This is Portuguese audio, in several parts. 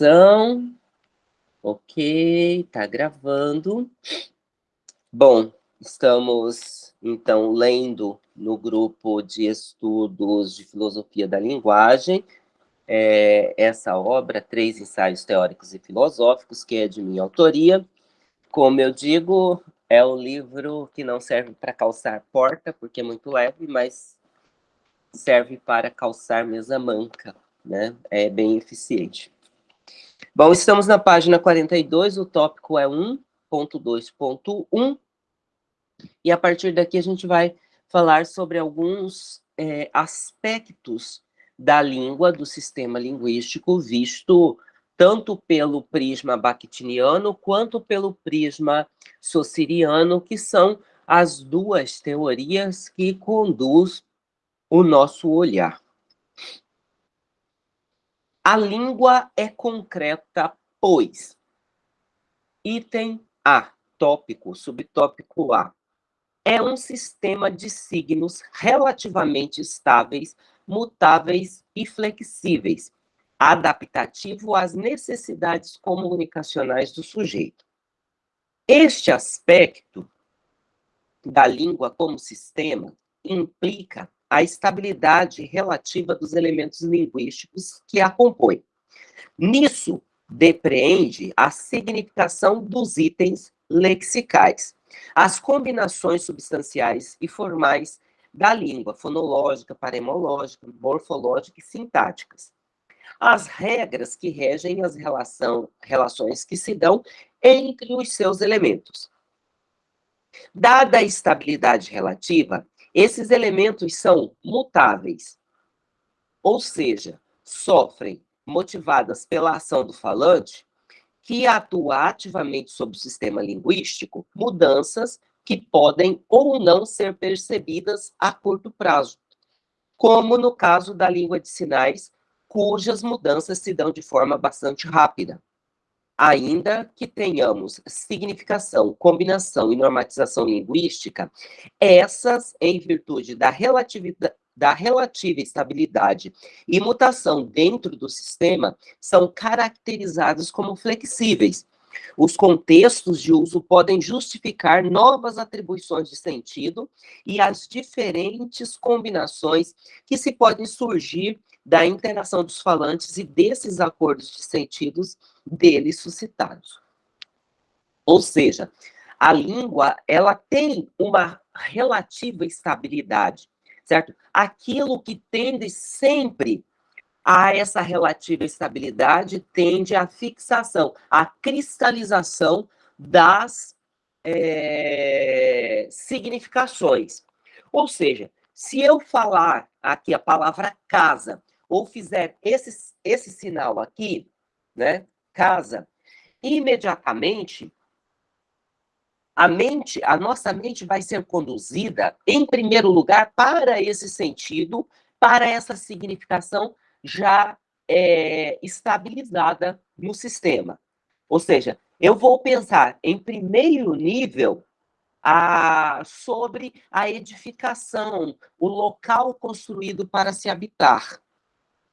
gravação. Ok, tá gravando. Bom, estamos então lendo no grupo de estudos de filosofia da linguagem é, essa obra, Três Ensaios Teóricos e Filosóficos, que é de minha autoria. Como eu digo, é um livro que não serve para calçar porta, porque é muito leve, mas serve para calçar mesa manca, né? É bem eficiente. Bom, estamos na página 42, o tópico é 1.2.1, e a partir daqui a gente vai falar sobre alguns é, aspectos da língua, do sistema linguístico, visto tanto pelo prisma bakhtiniano quanto pelo prisma sociriano, que são as duas teorias que conduz o nosso olhar. A língua é concreta, pois. Item A, tópico, subtópico A. É um sistema de signos relativamente estáveis, mutáveis e flexíveis, adaptativo às necessidades comunicacionais do sujeito. Este aspecto da língua como sistema implica a estabilidade relativa dos elementos linguísticos que a compõem. Nisso, depreende a significação dos itens lexicais, as combinações substanciais e formais da língua, fonológica, paremológica, morfológica e sintáticas. As regras que regem as relação, relações que se dão entre os seus elementos. Dada a estabilidade relativa, esses elementos são mutáveis, ou seja, sofrem, motivadas pela ação do falante, que atua ativamente sobre o sistema linguístico, mudanças que podem ou não ser percebidas a curto prazo, como no caso da língua de sinais, cujas mudanças se dão de forma bastante rápida ainda que tenhamos significação, combinação e normatização linguística, essas, em virtude da da relativa estabilidade e mutação dentro do sistema, são caracterizadas como flexíveis. Os contextos de uso podem justificar novas atribuições de sentido e as diferentes combinações que se podem surgir da interação dos falantes e desses acordos de sentidos deles suscitados. Ou seja, a língua, ela tem uma relativa estabilidade, certo? Aquilo que tende sempre a essa relativa estabilidade tende à fixação, à cristalização das é, significações. Ou seja, se eu falar aqui a palavra casa, ou fizer esse, esse sinal aqui, né, casa, imediatamente a mente, a nossa mente vai ser conduzida, em primeiro lugar, para esse sentido, para essa significação já é, estabilizada no sistema. Ou seja, eu vou pensar, em primeiro nível, a, sobre a edificação, o local construído para se habitar.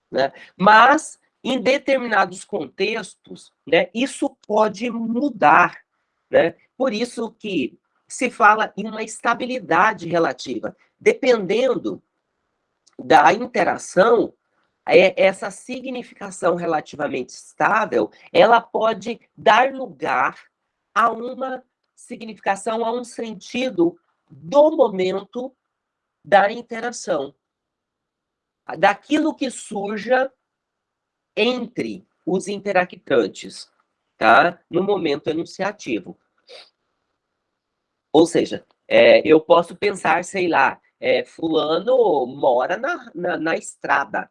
Né? Mas, em determinados contextos, né, isso pode mudar. Né? Por isso que se fala em uma estabilidade relativa. Dependendo da interação, essa significação relativamente estável, ela pode dar lugar a uma significação, a um sentido do momento da interação daquilo que surja entre os interactantes, tá? No momento enunciativo. Ou seja, é, eu posso pensar, sei lá, é, fulano mora na, na, na estrada.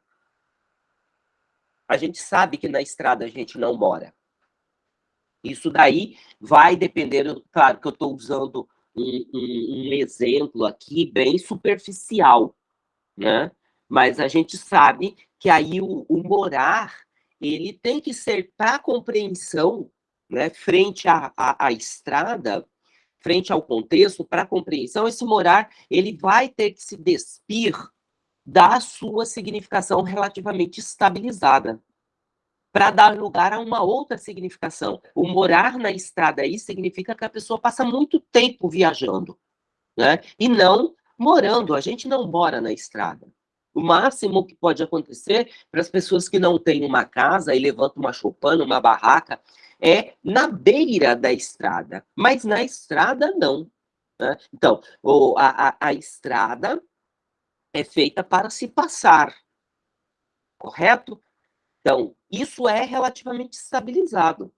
A gente sabe que na estrada a gente não mora. Isso daí vai depender, claro que eu estou usando um, um, um, exemplo aqui bem superficial, né? Mas a gente sabe que aí o, o morar, ele tem que ser para compreensão, né, frente à, à, estrada, frente ao contexto, para compreensão, esse morar, ele vai ter que se despir da sua significação relativamente estabilizada, para dar lugar a uma outra significação. O morar na estrada aí significa que a pessoa passa muito tempo viajando, né? E não morando. A gente não mora na estrada. O máximo que pode acontecer para as pessoas que não têm uma casa e levantam uma choupana, uma barraca, é na beira da estrada, mas na estrada não. Né? Então, o, a, a, estrada é feita para se passar, correto? Então, isso é relativamente estabilizado.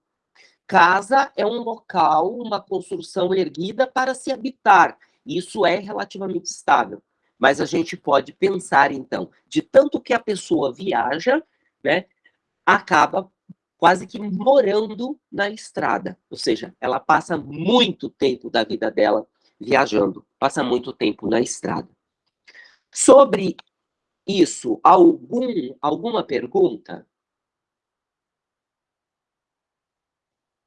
Casa é um local, uma construção erguida para se habitar. Isso é relativamente estável. Mas a gente pode pensar, então, de tanto que a pessoa viaja, né, acaba quase que morando na estrada. Ou seja, ela passa muito tempo da vida dela viajando, passa muito tempo na estrada. Sobre isso, algum, alguma pergunta?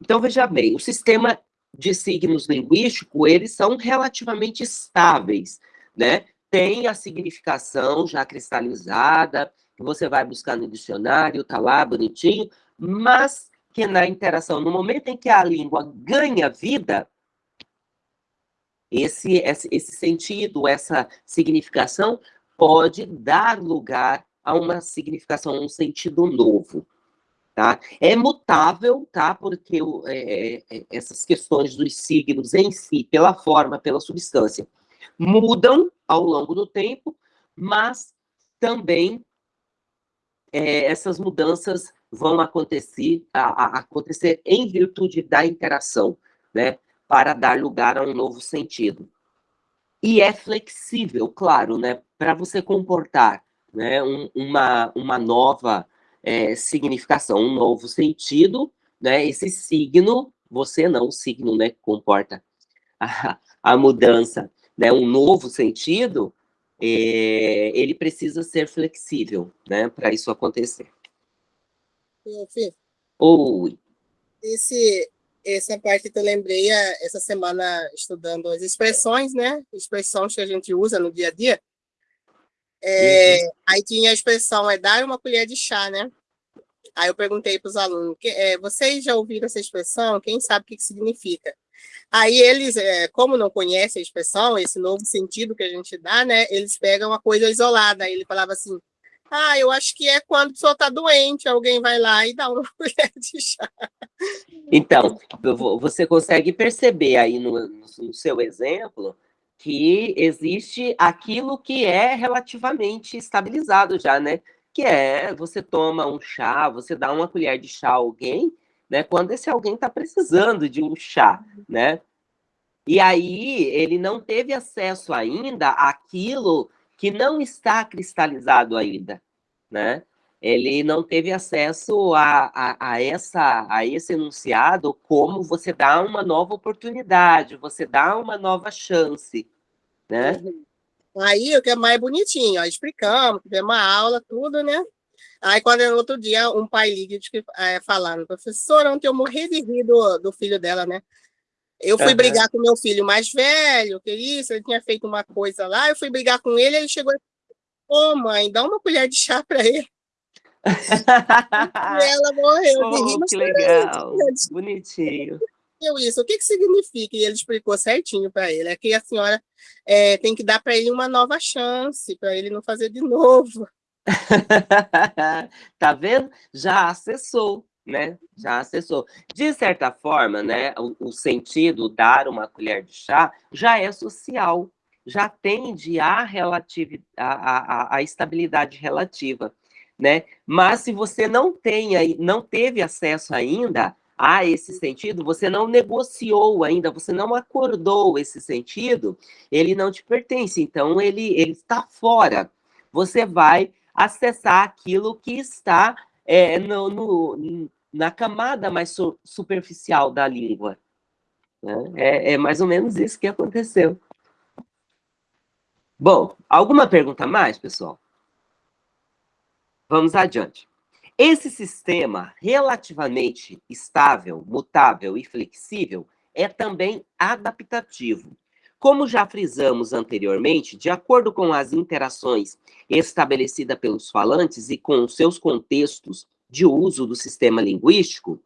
Então, veja bem, o sistema de signos linguístico, eles são relativamente estáveis, né? Tem a significação já cristalizada, que você vai buscar no dicionário, tá lá, bonitinho, mas que na interação, no momento em que a língua ganha vida, esse, esse, esse sentido, essa significação pode dar lugar a uma significação, um sentido novo. Tá? É mutável, tá? Porque é, é, é, essas questões dos signos em si, pela forma, pela substância, mudam ao longo do tempo, mas também é, essas mudanças vão acontecer, a, a acontecer em virtude da interação, né? Para dar lugar a um novo sentido. E é flexível, claro, né? Para você comportar né, um, uma, uma nova é, significação, um novo sentido, né? Esse signo, você não, o signo, né? Que comporta a, a mudança, né? Um novo sentido, é, ele precisa ser flexível, né? Para isso acontecer. Fih, Oi. esse, essa parte que eu lembrei é, essa semana estudando as expressões, né? Expressões que a gente usa no dia a dia. É, uhum. Aí tinha a expressão, é dar uma colher de chá, né? Aí eu perguntei para os alunos, que, é, vocês já ouviram essa expressão? Quem sabe o que, que significa? Aí eles, é, como não conhecem a expressão, esse novo sentido que a gente dá, né? Eles pegam uma coisa isolada. Aí ele falava assim, ah, eu acho que é quando a pessoa está doente, alguém vai lá e dá uma colher de chá. Então, você consegue perceber aí no, no seu exemplo que existe aquilo que é relativamente estabilizado já, né? Que é você toma um chá, você dá uma colher de chá a alguém, né? Quando esse alguém está precisando de um chá, né? E aí ele não teve acesso ainda àquilo que não está cristalizado ainda, né? Ele não teve acesso a, a, a, essa, a esse enunciado como você dá uma nova oportunidade, você dá uma nova chance, né? Uhum. Aí, o que é mais bonitinho, ó, explicamos, tivemos uma aula, tudo, né? Aí, quando no outro dia, um pai liga é, falando, professora, ontem eu morri de rir do, do filho dela, né? Eu fui uhum. brigar com meu filho mais velho, que isso, ele tinha feito uma coisa lá, eu fui brigar com ele, ele chegou e ô oh, mãe, dá uma colher de chá para ele. e ela morreu oh, de rir. que legal, bonitinho. Eu isso, o que, que significa? E ele explicou certinho para ele, é que a senhora é, tem que dar para ele uma nova chance, para ele não fazer de novo. tá vendo? Já acessou né? Já acessou. De certa forma, né, o, o, sentido dar uma colher de chá já é social, já tende à a, estabilidade relativa, né? Mas se você não tem, não teve acesso ainda a esse sentido, você não negociou ainda, você não acordou esse sentido, ele não te pertence, então ele, ele está fora. Você vai acessar aquilo que está é, no, no, na camada mais su superficial da língua. Né? É, é mais ou menos isso que aconteceu. Bom, alguma pergunta mais, pessoal? Vamos adiante. Esse sistema relativamente estável, mutável e flexível é também adaptativo. Como já frisamos anteriormente, de acordo com as interações estabelecidas pelos falantes e com seus contextos de uso do sistema linguístico,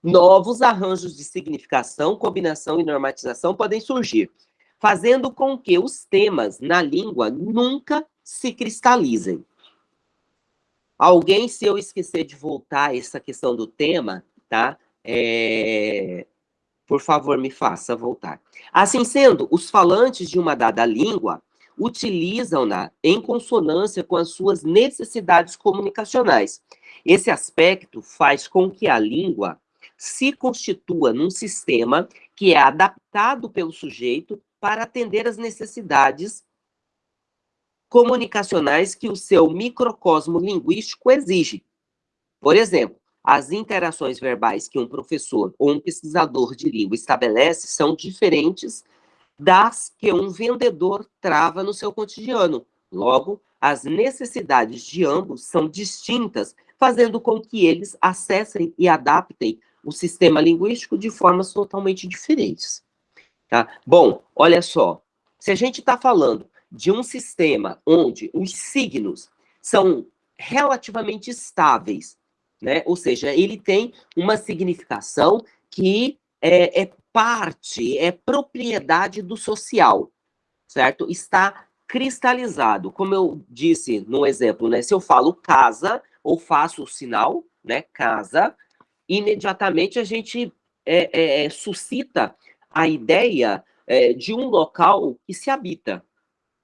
novos arranjos de significação, combinação e normatização podem surgir, fazendo com que os temas na língua nunca se cristalizem. Alguém, se eu esquecer de voltar essa questão do tema, tá? É... Por favor, me faça voltar. Assim sendo, os falantes de uma dada língua utilizam-na em consonância com as suas necessidades comunicacionais. Esse aspecto faz com que a língua se constitua num sistema que é adaptado pelo sujeito para atender às necessidades comunicacionais que o seu microcosmo linguístico exige. Por exemplo, as interações verbais que um professor ou um pesquisador de língua estabelece são diferentes das que um vendedor trava no seu cotidiano. Logo, as necessidades de ambos são distintas, fazendo com que eles acessem e adaptem o sistema linguístico de formas totalmente diferentes. Tá? Bom, olha só, se a gente está falando de um sistema onde os signos são relativamente estáveis, né? ou seja, ele tem uma significação que é, é parte, é propriedade do social, certo? Está cristalizado. Como eu disse no exemplo, né? Se eu falo casa ou faço o sinal, né? Casa, imediatamente a gente é, é, é, suscita a ideia é, de um local que se habita,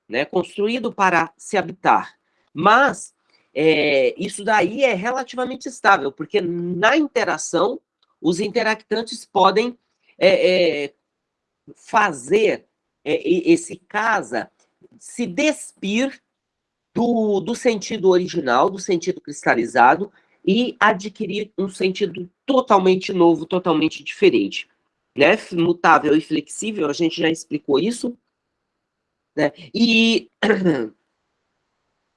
né? Construído para se habitar. Mas é, isso daí é relativamente estável, porque na interação os interactantes podem é, é, fazer é, esse casa se despir do, do sentido original, do sentido cristalizado, e adquirir um sentido totalmente novo, totalmente diferente. Né? Mutável e flexível, a gente já explicou isso. Né? E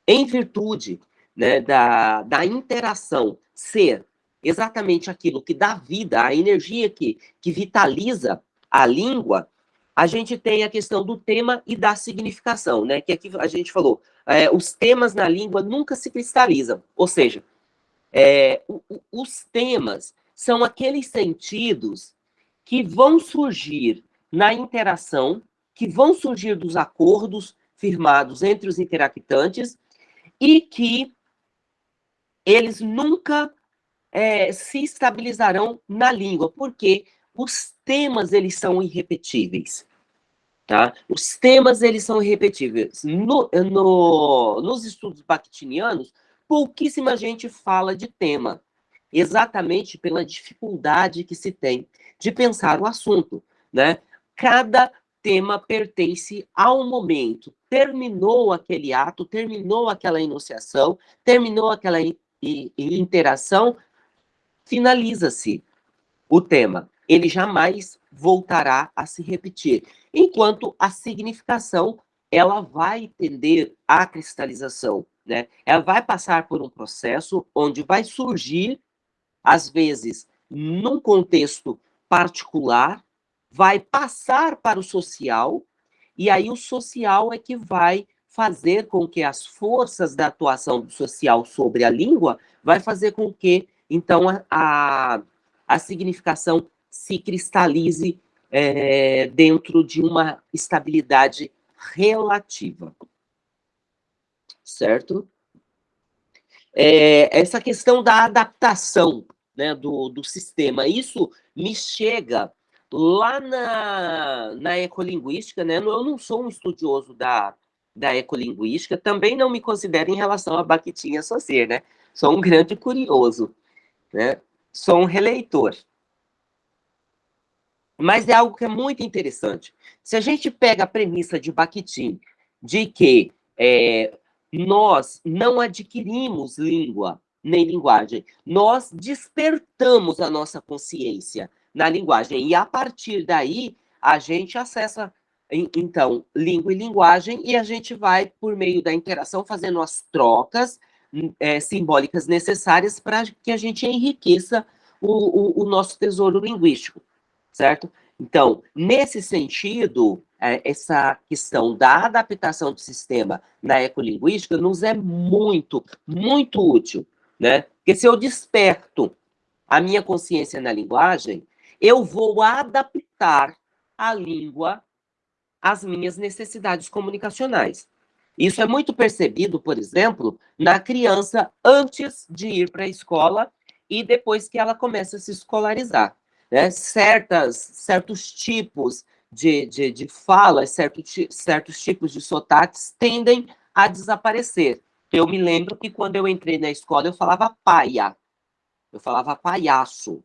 em virtude né, da, da interação ser exatamente aquilo que dá vida, a energia que, que vitaliza a língua, a gente tem a questão do tema e da significação, né? Que aqui a gente falou, é, os temas na língua nunca se cristalizam, ou seja, é, o, o, os temas são aqueles sentidos que vão surgir na interação, que vão surgir dos acordos firmados entre os interactantes e que eles nunca é, se estabilizarão na língua, porque os temas eles são irrepetíveis. Tá? Os temas eles são irrepetíveis. No, no, nos estudos bakhtinianos, pouquíssima gente fala de tema, exatamente pela dificuldade que se tem de pensar o assunto. Né? Cada tema pertence ao momento. Terminou aquele ato, terminou aquela enunciação, terminou aquela interação, finaliza-se o tema. Ele jamais voltará a se repetir, enquanto a significação ela vai tender à cristalização, né? Ela vai passar por um processo onde vai surgir, às vezes, num contexto particular, vai passar para o social, e aí o social é que vai fazer com que as forças da atuação social sobre a língua vai fazer com que então, a, a significação se cristalize é, dentro de uma estabilidade relativa. Certo? É, essa questão da adaptação né, do, do sistema, isso me chega lá na, na ecolinguística, né? Eu não sou um estudioso da, da ecolinguística, também não me considero em relação a Bakhtin e né? Sou um grande curioso né? Sou um releitor. Mas é algo que é muito interessante. Se a gente pega a premissa de Bakhtin, de que é, nós não adquirimos língua nem linguagem, nós despertamos a nossa consciência na linguagem, e a partir daí a gente acessa, então, língua e linguagem, e a gente vai, por meio da interação, fazendo as trocas, é, simbólicas necessárias para que a gente enriqueça o, o, o, nosso tesouro linguístico, certo? Então, nesse sentido, é, essa questão da adaptação do sistema na ecolinguística nos é muito, muito útil, né? Porque se eu desperto a minha consciência na linguagem, eu vou adaptar a língua às minhas necessidades comunicacionais. Isso é muito percebido, por exemplo, na criança antes de ir para a escola e depois que ela começa a se escolarizar. Né? Certas, certos tipos de, de, de falas, certo, certos tipos de sotaques tendem a desaparecer. Eu me lembro que quando eu entrei na escola, eu falava paia, eu falava palhaço.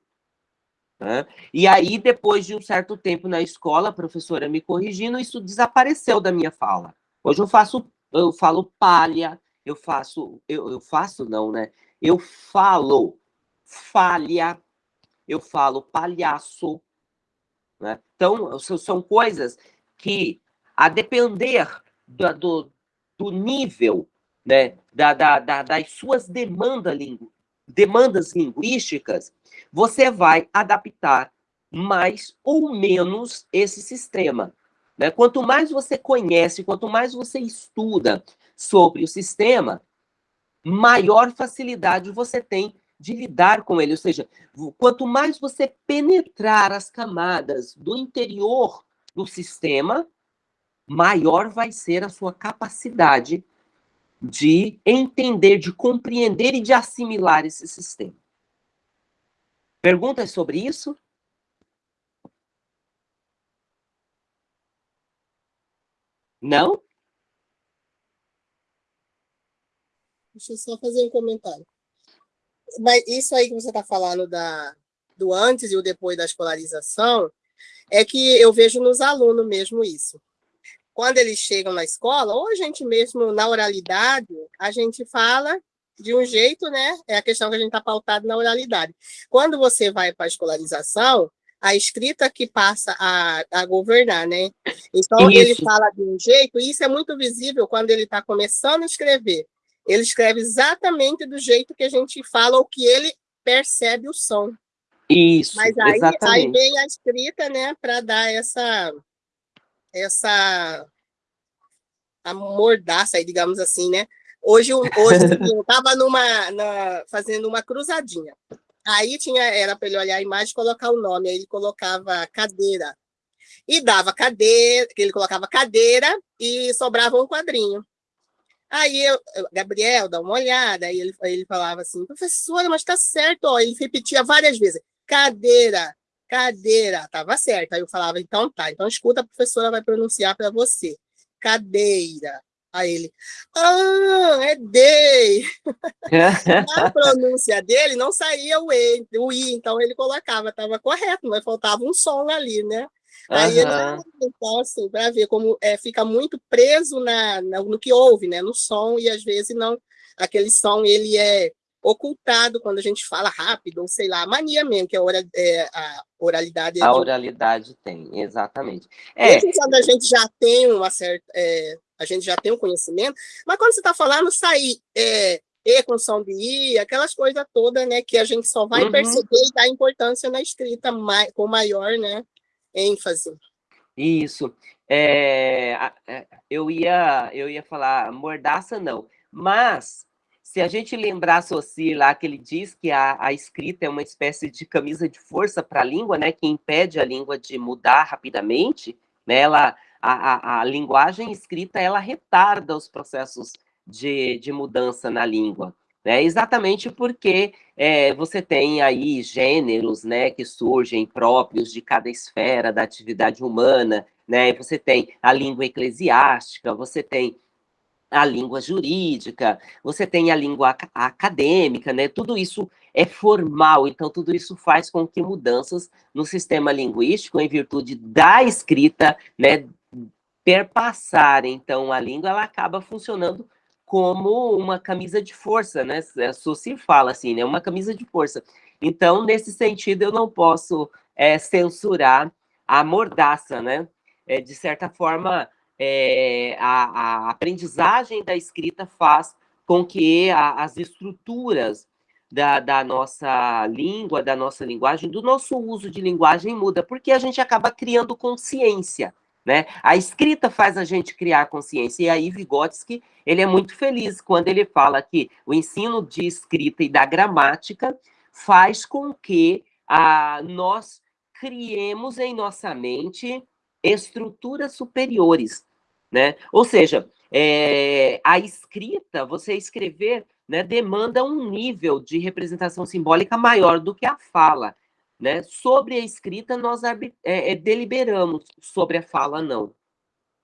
Né? E aí, depois de um certo tempo na escola, a professora me corrigindo, isso desapareceu da minha fala. Hoje eu faço, eu falo palha, eu faço, eu, eu faço não, né? Eu falo falha, eu falo palhaço. Né? Então, são coisas que, a depender do, do, do nível né, da, da, da, das suas demandas, lingu, demandas linguísticas, você vai adaptar mais ou menos esse sistema. Né? Quanto mais você conhece, quanto mais você estuda sobre o sistema, maior facilidade você tem de lidar com ele. Ou seja, quanto mais você penetrar as camadas do interior do sistema, maior vai ser a sua capacidade de entender, de compreender e de assimilar esse sistema. Perguntas sobre isso? Não? Deixa eu só fazer um comentário. Mas isso aí que você está falando da, do antes e o depois da escolarização, é que eu vejo nos alunos mesmo isso. Quando eles chegam na escola, ou a gente mesmo, na oralidade, a gente fala de um jeito, né? É a questão que a gente está pautado na oralidade. Quando você vai para a escolarização, a escrita que passa a, a governar, né? Então, isso. ele fala de um jeito, e isso é muito visível quando ele está começando a escrever. Ele escreve exatamente do jeito que a gente fala, ou que ele percebe o som. Isso, Mas aí, aí vem a escrita, né, para dar essa, essa a mordaça aí, digamos assim, né? Hoje, hoje eu estava numa, na, fazendo uma cruzadinha. Aí tinha, era para ele olhar a imagem e colocar o nome, aí ele colocava cadeira. E dava cadeira, ele colocava cadeira e sobrava um quadrinho. Aí eu, Gabriel, dá uma olhada, aí ele, ele falava assim, professora, mas está certo, ó. ele repetia várias vezes, cadeira, cadeira, estava certo. Aí eu falava, então tá, então escuta, a professora vai pronunciar para você, cadeira. Aí ele, ah, é day. a pronúncia dele não saía o E, o I, então ele colocava, estava correto, mas faltava um som ali, né? Aí ele, então, assim, para ver como é, fica muito preso na, na, no que ouve, né? No som, e às vezes não, aquele som, ele é ocultado quando a gente fala rápido, ou sei lá, a mania mesmo, que a, é, a oralidade... É a oralidade tem, exatamente. É. Mesmo quando a gente já tem uma certa... É, a gente já tem um conhecimento, mas quando você está falando, sair é, E com som de I, aquelas coisas todas, né, que a gente só vai uhum. perceber e dar importância na escrita mai, com maior, né, ênfase. Isso. É, é, eu, ia, eu ia falar mordaça, não, mas se a gente lembrar Saussure lá, que ele diz que a, a escrita é uma espécie de camisa de força para a língua, né, que impede a língua de mudar rapidamente, né, ela, a, a, a linguagem escrita, ela retarda os processos de, de mudança na língua, né, exatamente porque é, você tem aí gêneros, né, que surgem próprios de cada esfera da atividade humana, né, você tem a língua eclesiástica, você tem a língua jurídica, você tem a língua acadêmica, né? Tudo isso é formal, então tudo isso faz com que mudanças no sistema linguístico, em virtude da escrita, né, perpassar, então a língua ela acaba funcionando como uma camisa de força, né? A se fala assim, né? Uma camisa de força. Então, nesse sentido, eu não posso é, censurar a mordaça, né? É, de certa forma, é, a, a, aprendizagem da escrita faz com que a, as estruturas da, da, nossa língua, da nossa linguagem, do nosso uso de linguagem muda, porque a gente acaba criando consciência, Né? A escrita faz a gente criar consciência, e aí Vygotsky, ele é muito feliz quando ele fala que o ensino de escrita e da gramática faz com que ah, nós criemos em nossa mente estruturas superiores, né? Ou seja, é, a escrita, você escrever, né, demanda um nível de representação simbólica maior do que a fala. Né? Sobre a escrita, nós é, é, deliberamos, sobre a fala, não.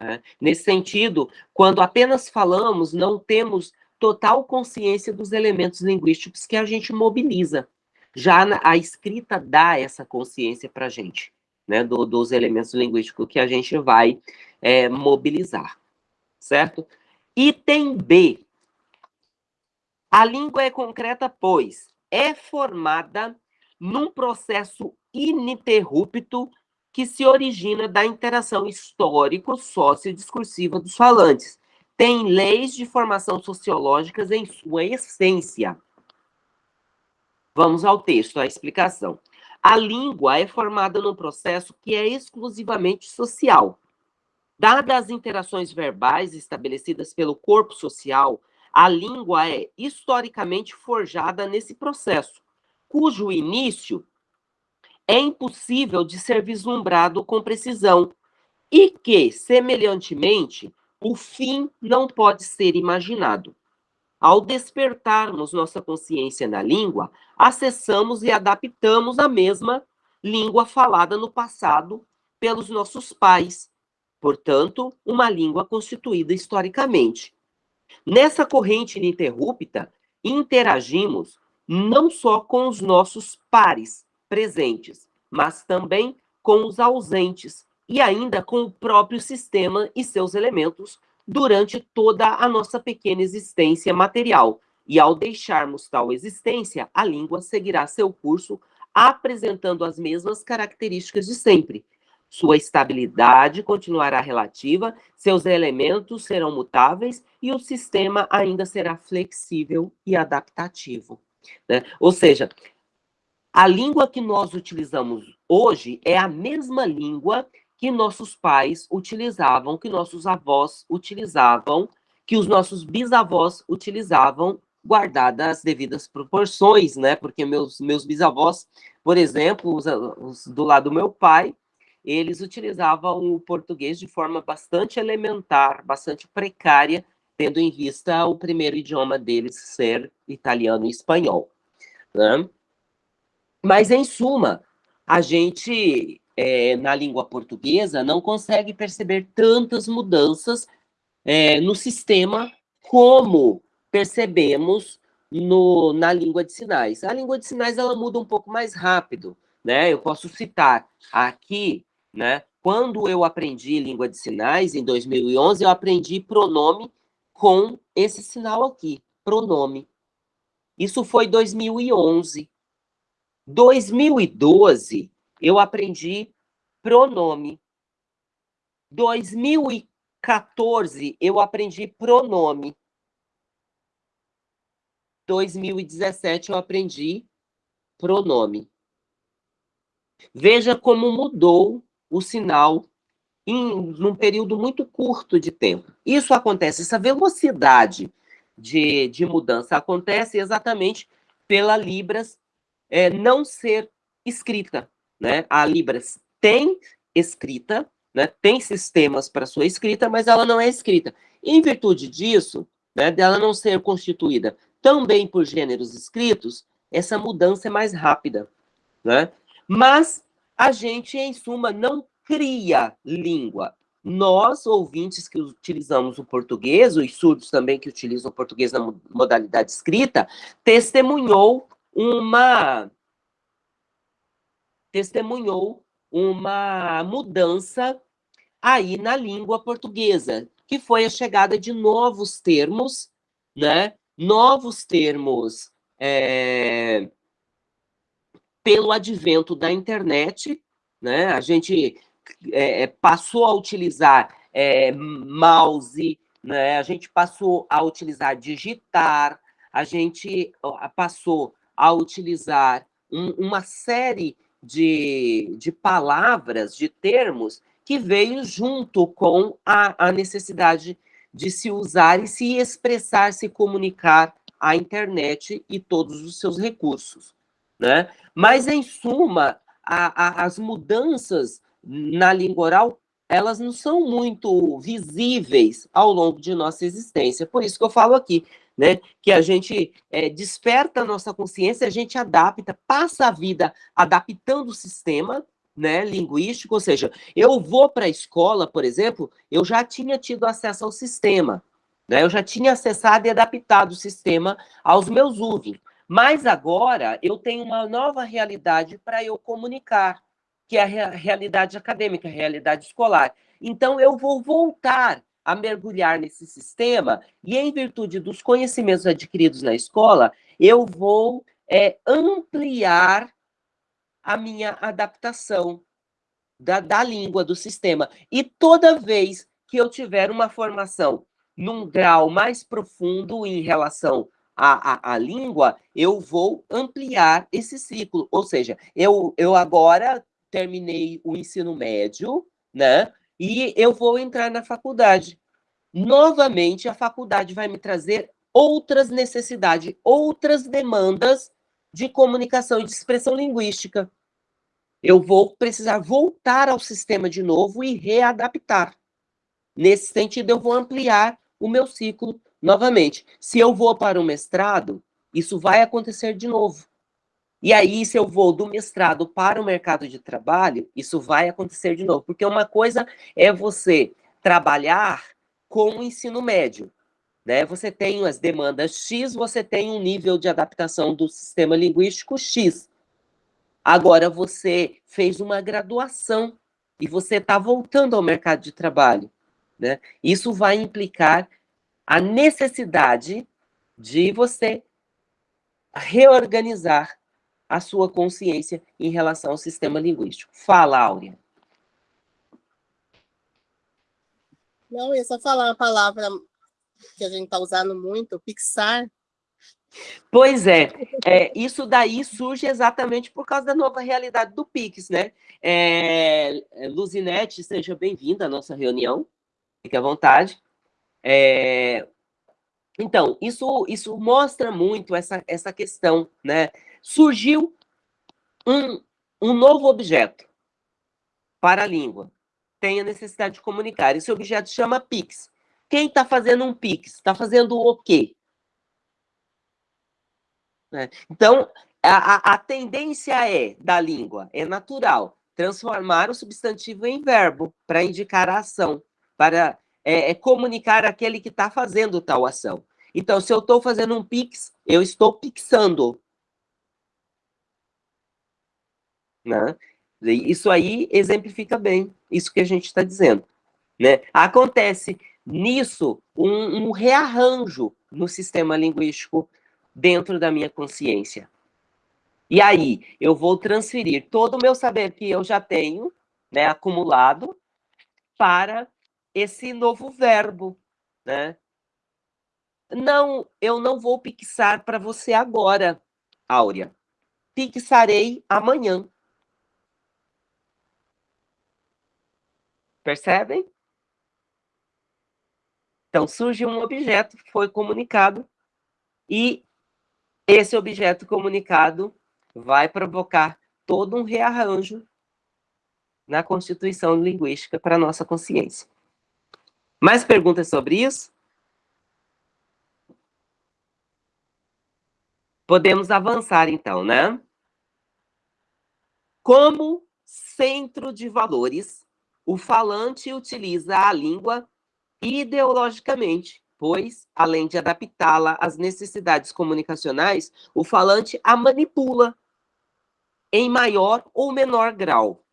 Né? Nesse sentido, quando apenas falamos, não temos total consciência dos elementos linguísticos que a gente mobiliza. Já a escrita dá essa consciência para a gente, né, do, dos elementos linguísticos que a gente vai é, mobilizar certo? Item B. A língua é concreta, pois é formada num processo ininterrupto que se origina da interação histórico-sociodiscursiva dos falantes. Tem leis de formação sociológicas em sua essência. Vamos ao texto, à explicação. A língua é formada num processo que é exclusivamente social, Dadas as interações verbais estabelecidas pelo corpo social, a língua é historicamente forjada nesse processo, cujo início é impossível de ser vislumbrado com precisão e que, semelhantemente, o fim não pode ser imaginado. Ao despertarmos nossa consciência na língua, acessamos e adaptamos a mesma língua falada no passado pelos nossos pais, portanto, uma língua constituída historicamente. Nessa corrente ininterrupta, interagimos não só com os nossos pares presentes, mas também com os ausentes e ainda com o próprio sistema e seus elementos durante toda a nossa pequena existência material. E ao deixarmos tal existência, a língua seguirá seu curso apresentando as mesmas características de sempre, sua estabilidade continuará relativa, seus elementos serão mutáveis e o sistema ainda será flexível e adaptativo. Né? Ou seja, a língua que nós utilizamos hoje é a mesma língua que nossos pais utilizavam, que nossos avós utilizavam, que os nossos bisavós utilizavam, guardadas as devidas proporções, né? Porque meus, meus bisavós, por exemplo, os, os do lado do meu pai, eles utilizavam o português de forma bastante elementar, bastante precária, tendo em vista o primeiro idioma deles ser italiano e espanhol. Né? Mas, em suma, a gente, é, na língua portuguesa, não consegue perceber tantas mudanças é, no sistema como percebemos no, na língua de sinais. A língua de sinais ela muda um pouco mais rápido, né? Eu posso citar aqui né? Quando eu aprendi língua de sinais, em 2011, eu aprendi pronome com esse sinal aqui, pronome. Isso foi 2011. 2012, eu aprendi pronome. 2014, eu aprendi pronome. 2017, eu aprendi pronome. Veja como mudou o sinal em num período muito curto de tempo. Isso acontece, essa velocidade de, de mudança acontece exatamente pela Libras é, não ser escrita. Né? A Libras tem escrita, né? tem sistemas para sua escrita, mas ela não é escrita. Em virtude disso, né, dela não ser constituída também por gêneros escritos, essa mudança é mais rápida. Né? Mas a gente, em suma, não cria língua. Nós, ouvintes que utilizamos o português, os surdos também que utilizam o português na modalidade escrita, testemunhou uma testemunhou uma mudança aí na língua portuguesa, que foi a chegada de novos termos, né? Novos termos é, pelo advento da internet, né? A gente é, é, passou a utilizar é, mouse, né? A gente passou a utilizar digitar, a gente passou a utilizar um, uma série de, de palavras, de termos que veio junto com a, a necessidade de se usar e se expressar, se comunicar a internet e todos os seus recursos. Né? Mas, em suma, a, a, as mudanças na língua oral, elas não são muito visíveis ao longo de nossa existência. Por isso que eu falo aqui, né, que a gente é, desperta a nossa consciência, a gente adapta, passa a vida adaptando o sistema, né, linguístico, ou seja, eu vou para a escola, por exemplo, eu já tinha tido acesso ao sistema, né, eu já tinha acessado e adaptado o sistema aos meus usos, mas agora eu tenho uma nova realidade para eu comunicar, que é a realidade acadêmica, a realidade escolar. Então, eu vou voltar a mergulhar nesse sistema e, em virtude dos conhecimentos adquiridos na escola, eu vou é, ampliar a minha adaptação da, da língua, do sistema. E toda vez que eu tiver uma formação num grau mais profundo em relação à, à, à, língua, eu vou ampliar esse ciclo. Ou seja, eu, eu agora terminei o ensino médio, né? E eu vou entrar na faculdade. Novamente, a faculdade vai me trazer outras necessidades, outras demandas de comunicação e de expressão linguística eu vou precisar voltar ao sistema de novo e readaptar. Nesse sentido, eu vou ampliar o meu ciclo novamente. Se eu vou para o mestrado, isso vai acontecer de novo. E aí, se eu vou do mestrado para o mercado de trabalho, isso vai acontecer de novo. Porque uma coisa é você trabalhar com o ensino médio. Né? Você tem as demandas X, você tem um nível de adaptação do sistema linguístico X. Agora você fez uma graduação e você está voltando ao mercado de trabalho. Né? Isso vai implicar a necessidade de você reorganizar a sua consciência em relação ao sistema linguístico. Fala, Áurea. Não, eu só falar uma palavra que a gente está usando muito, Pixar, Pois é, é, isso daí surge exatamente por causa da nova realidade do Pix, né? É, Luzinete, seja bem-vinda à nossa reunião, fique à vontade. É, então, isso, isso mostra muito essa, essa questão, né? Surgiu um, um novo objeto para a língua, tem a necessidade de comunicar. Esse objeto chama Pix. Quem está fazendo um Pix? Está fazendo o quê? Né? Então, a, a, tendência é, da língua, é natural, transformar o substantivo em verbo para indicar a ação, para é, é comunicar aquele que está fazendo tal ação. Então, se eu estou fazendo um pix, eu estou pixando. Né? Isso aí exemplifica bem isso que a gente está dizendo. Né? Acontece nisso um, um rearranjo no sistema linguístico dentro da minha consciência. E aí, eu vou transferir todo o meu saber que eu já tenho, né, acumulado, para esse novo verbo, né? Não, eu não vou pixar para você agora, Áurea. Pixarei amanhã. Percebem? Então, surge um objeto foi comunicado e esse objeto comunicado vai provocar todo um rearranjo na constituição linguística para a nossa consciência. Mais perguntas sobre isso? Podemos avançar, então, né? Como centro de valores, o falante utiliza a língua ideologicamente pois, além de adaptá-la às necessidades comunicacionais, o falante a manipula em maior ou menor grau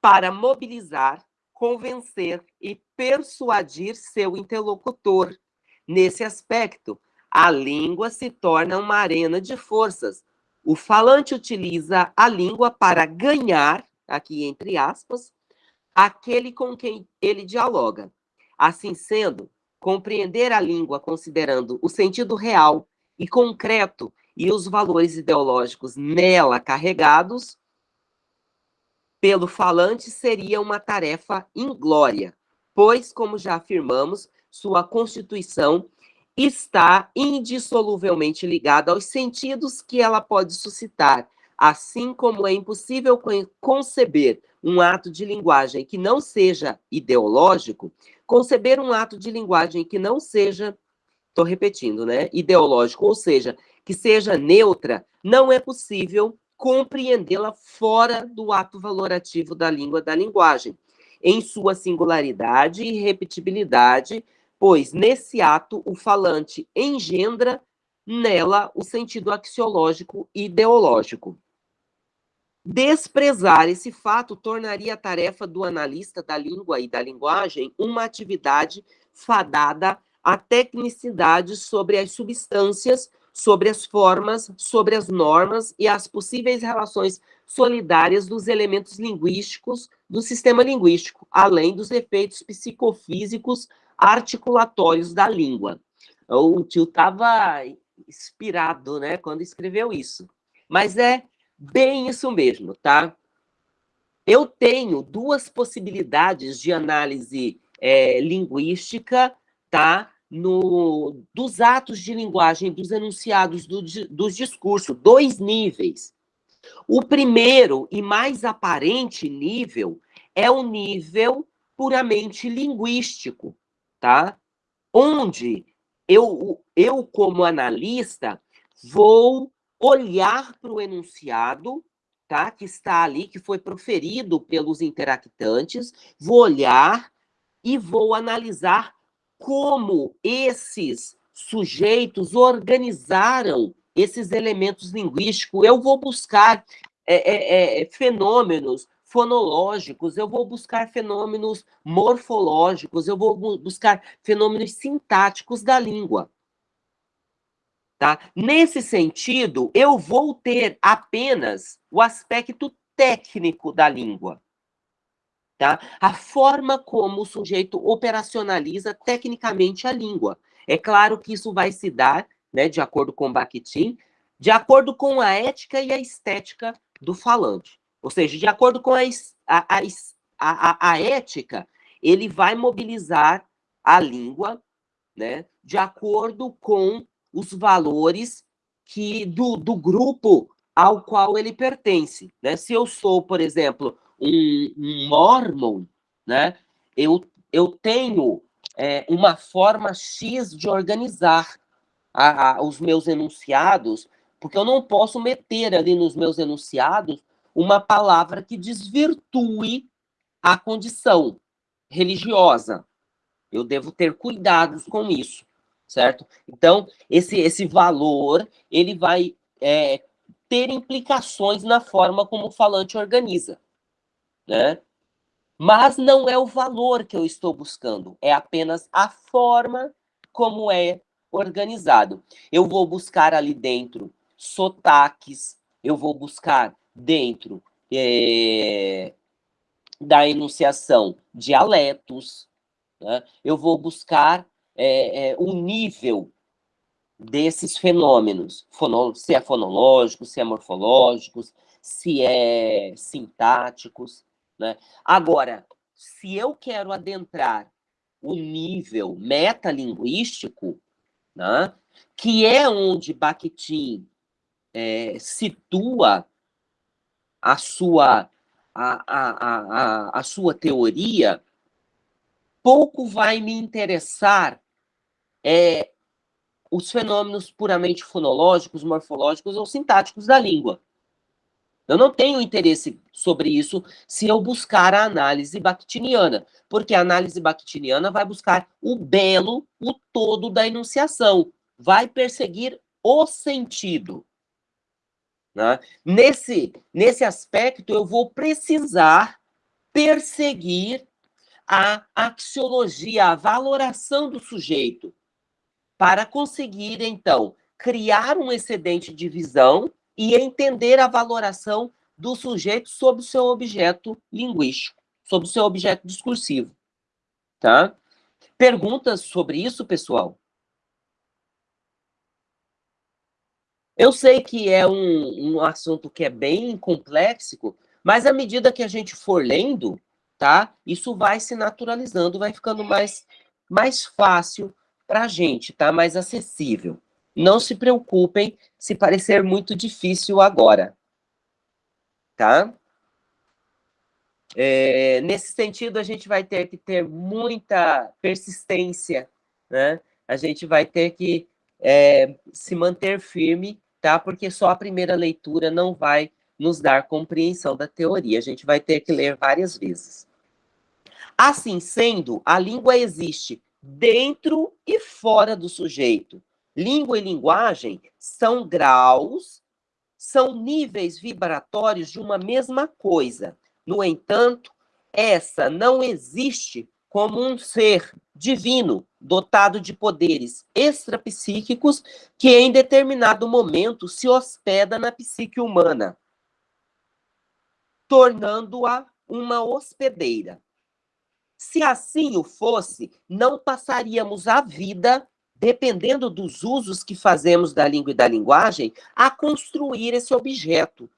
para mobilizar, convencer e persuadir seu interlocutor. Nesse aspecto, a língua se torna uma arena de forças. O falante utiliza a língua para ganhar, aqui entre aspas, aquele com quem ele dialoga. Assim sendo, compreender a língua considerando o sentido real e concreto e os valores ideológicos nela carregados, pelo falante seria uma tarefa inglória, pois, como já afirmamos, sua constituição está indissoluvelmente ligada aos sentidos que ela pode suscitar, assim como é impossível conceber um ato de linguagem que não seja ideológico, conceber um ato de linguagem que não seja, estou repetindo, né, ideológico, ou seja, que seja neutra, não é possível compreendê-la fora do ato valorativo da língua da linguagem, em sua singularidade e repetibilidade, pois nesse ato o falante engendra nela o sentido axiológico e ideológico. Desprezar esse fato tornaria a tarefa do analista da língua e da linguagem uma atividade fadada à tecnicidade sobre as substâncias, sobre as formas, sobre as normas e as possíveis relações solidárias dos elementos linguísticos do sistema linguístico, além dos efeitos psicofísicos articulatórios da língua. O tio estava inspirado, né, quando escreveu isso. Mas é bem isso mesmo, tá? Eu tenho duas possibilidades de análise é, linguística, tá? No, dos atos de linguagem, dos enunciados, do, dos discursos, dois níveis. O primeiro e mais aparente nível é o nível puramente linguístico, tá? Onde eu, eu como analista, vou olhar para o enunciado, tá? Que está ali, que foi proferido pelos interactantes, vou olhar e vou analisar como esses sujeitos organizaram esses elementos linguísticos. Eu vou buscar é, é, é, fenômenos fonológicos, eu vou buscar fenômenos morfológicos, eu vou buscar fenômenos sintáticos da língua. Tá? Nesse sentido, eu vou ter apenas o aspecto técnico da língua. Tá? A forma como o sujeito operacionaliza tecnicamente a língua. É claro que isso vai se dar, né, de acordo com Bakhtin, de acordo com a ética e a estética do falante. Ou seja, de acordo com a, a, a, a ética, ele vai mobilizar a língua né, de acordo com os valores que do, do grupo ao qual ele pertence. Né? Se eu sou, por exemplo, um, um mormon, né, eu, eu tenho é, uma forma X de organizar a, a, os meus enunciados, porque eu não posso meter ali nos meus enunciados uma palavra que desvirtue a condição religiosa. Eu devo ter cuidados com isso, certo? Então, esse, esse valor, ele vai é, ter implicações na forma como o falante organiza né? Mas não é o valor que eu estou buscando, é apenas a forma como é organizado. Eu vou buscar ali dentro sotaques, eu vou buscar dentro é, da enunciação dialetos, né? eu vou buscar é, é, o nível desses fenômenos, se é fonológico, se é morfológico, se é sintáticos, né? Agora, se eu quero adentrar o nível metalinguístico, né, que é onde Bakhtin é, situa a sua, a, a, a, a sua teoria, pouco vai me interessar é, os fenômenos puramente fonológicos, morfológicos ou sintáticos da língua. Eu não tenho interesse sobre isso se eu buscar a análise bakhtiniana, porque a análise bakhtiniana vai buscar o belo, o todo da enunciação, vai perseguir o sentido. Né? Nesse, nesse aspecto, eu vou precisar perseguir a axiologia, a valoração do sujeito, para conseguir, então, criar um excedente de visão e entender a valoração do sujeito sobre o seu objeto linguístico, sobre o seu objeto discursivo. Tá? Perguntas sobre isso, pessoal? Eu sei que é um, um assunto que é bem complexo, Mas à medida que a gente for lendo, tá? Isso vai se naturalizando, vai ficando mais, mais fácil para a gente, tá? Mais acessível. Não se preocupem se parecer muito difícil agora, tá? É, nesse sentido, a gente vai ter que ter muita persistência, né? A gente vai ter que é, se manter firme, tá? Porque só a primeira leitura não vai nos dar compreensão da teoria. A gente vai ter que ler várias vezes. Assim sendo, a língua existe dentro e fora do sujeito. Língua e linguagem são graus, são níveis vibratórios de uma mesma coisa. No entanto, essa não existe como um ser divino, dotado de poderes extrapsíquicos, que em determinado momento se hospeda na psique humana, tornando-a uma hospedeira. Se assim o fosse, não passaríamos a vida, dependendo dos usos que fazemos da língua e da linguagem, a construir esse objeto.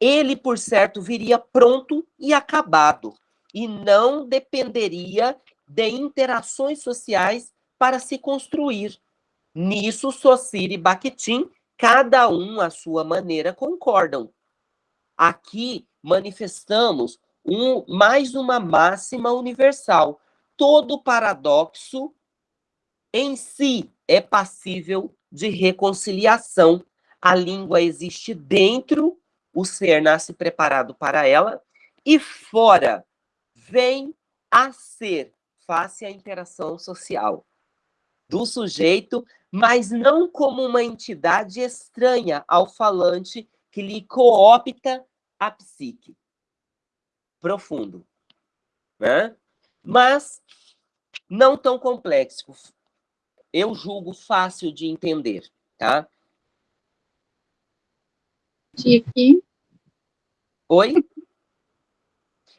Ele, por certo, viria pronto e acabado, e não dependeria de interações sociais para se construir. Nisso, Socir e Bakhtin, cada um à sua maneira, concordam. Aqui manifestamos um, mais uma máxima universal. Todo paradoxo em si é passível de reconciliação. A língua existe dentro, o ser nasce preparado para ela, e fora vem a ser face à interação social do sujeito, mas não como uma entidade estranha ao falante que lhe coopta a psique profundo, né? mas não tão complexo. Eu julgo fácil de entender, tá? Tique. Oi?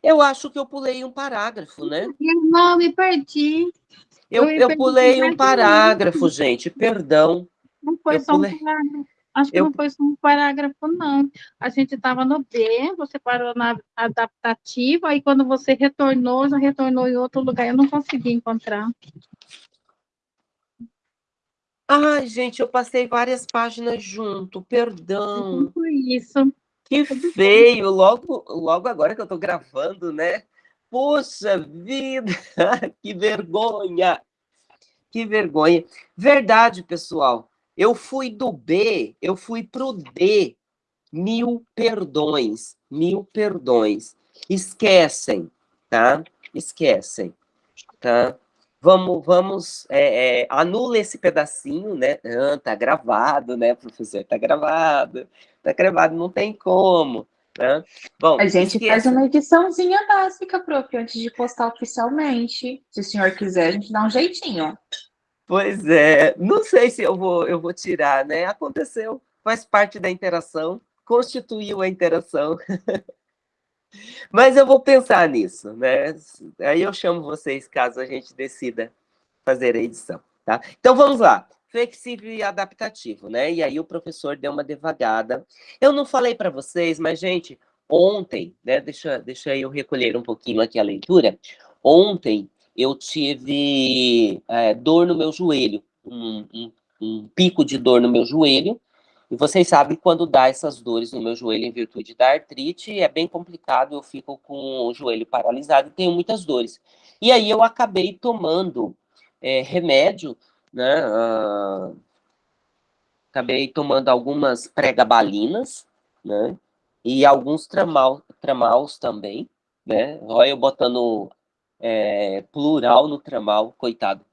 Eu acho que eu pulei um parágrafo, né? Não, me perdi. Eu, eu, eu pulei um parágrafo, gente, perdão. Não foi eu só pulei... um parágrafo. Acho que eu... não foi só um parágrafo, não. A gente estava no B, você parou na adaptativa, aí quando você retornou, já retornou em outro lugar. Eu não consegui encontrar. Ai, gente, eu passei várias páginas junto, perdão. Isso. Que feio, logo, logo agora que eu estou gravando, né? Puxa vida, que vergonha! Que vergonha. Verdade, pessoal. Eu fui do B, eu fui para o D. Mil perdões, mil perdões. Esquecem, tá? Esquecem, tá? Vamos, vamos, é, é, anula esse pedacinho, né? Ah, tá gravado, né, professor? Tá gravado, tá gravado, não tem como. Né? Bom, a gente esqueça. faz uma ediçãozinha básica, prof, antes de postar oficialmente. Se o senhor quiser, a gente dá um jeitinho. Pois é, não sei se eu vou, eu vou tirar, né? Aconteceu, faz parte da interação, constituiu a interação. Mas eu vou pensar nisso, né? Aí eu chamo vocês caso a gente decida fazer a edição, tá? Então vamos lá, flexível e adaptativo, né? E aí o professor deu uma devagada. Eu não falei para vocês, mas gente, ontem, né? Deixa, deixa eu recolher um pouquinho aqui a leitura. Ontem eu tive é, dor no meu joelho, um, um, um, pico de dor no meu joelho, e vocês sabem quando dá essas dores no meu joelho em virtude da artrite, é bem complicado, eu fico com o joelho paralisado e tenho muitas dores. E aí eu acabei tomando é, remédio, né, uh, acabei tomando algumas pregabalinas, né, e alguns tramal, tramaus também, né, olha eu botando é, plural no tramal, coitado.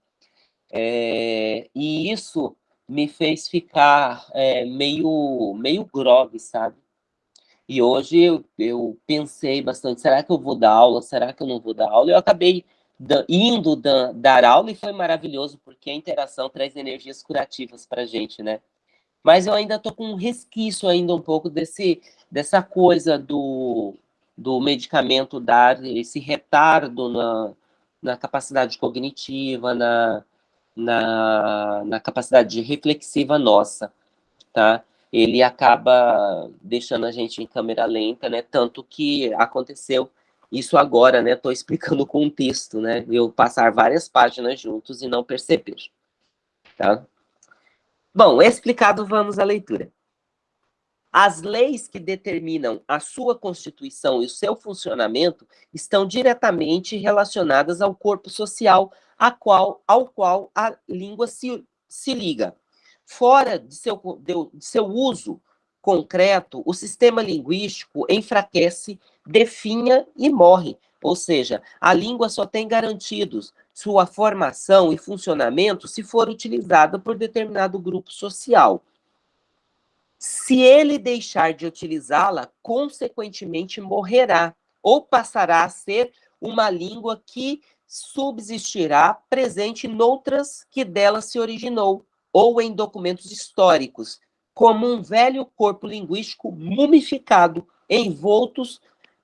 É, e isso me fez ficar é, meio, meio grog, sabe? E hoje eu, eu, pensei bastante, será que eu vou dar aula? Será que eu não vou dar aula? Eu acabei da, indo da, dar aula e foi maravilhoso, porque a interação traz energias curativas para gente, né? Mas eu ainda estou com um resquício ainda um pouco desse, dessa coisa do, do medicamento dar esse retardo na, na capacidade cognitiva, na, na, na capacidade reflexiva nossa, tá? ele acaba deixando a gente em câmera lenta, né? Tanto que aconteceu isso agora, né? Estou explicando o contexto, né? Eu passar várias páginas juntos e não perceber, tá? Bom, explicado, vamos à leitura. As leis que determinam a sua constituição e o seu funcionamento estão diretamente relacionadas ao corpo social a qual, ao qual a língua se, se liga. Fora de seu, de seu uso concreto, o sistema linguístico enfraquece, definha e morre. Ou seja, a língua só tem garantidos sua formação e funcionamento se for utilizada por determinado grupo social. Se ele deixar de utilizá-la, consequentemente morrerá, ou passará a ser uma língua que subsistirá presente noutras que dela se originou, ou em documentos históricos, como um velho corpo linguístico mumificado, envoltos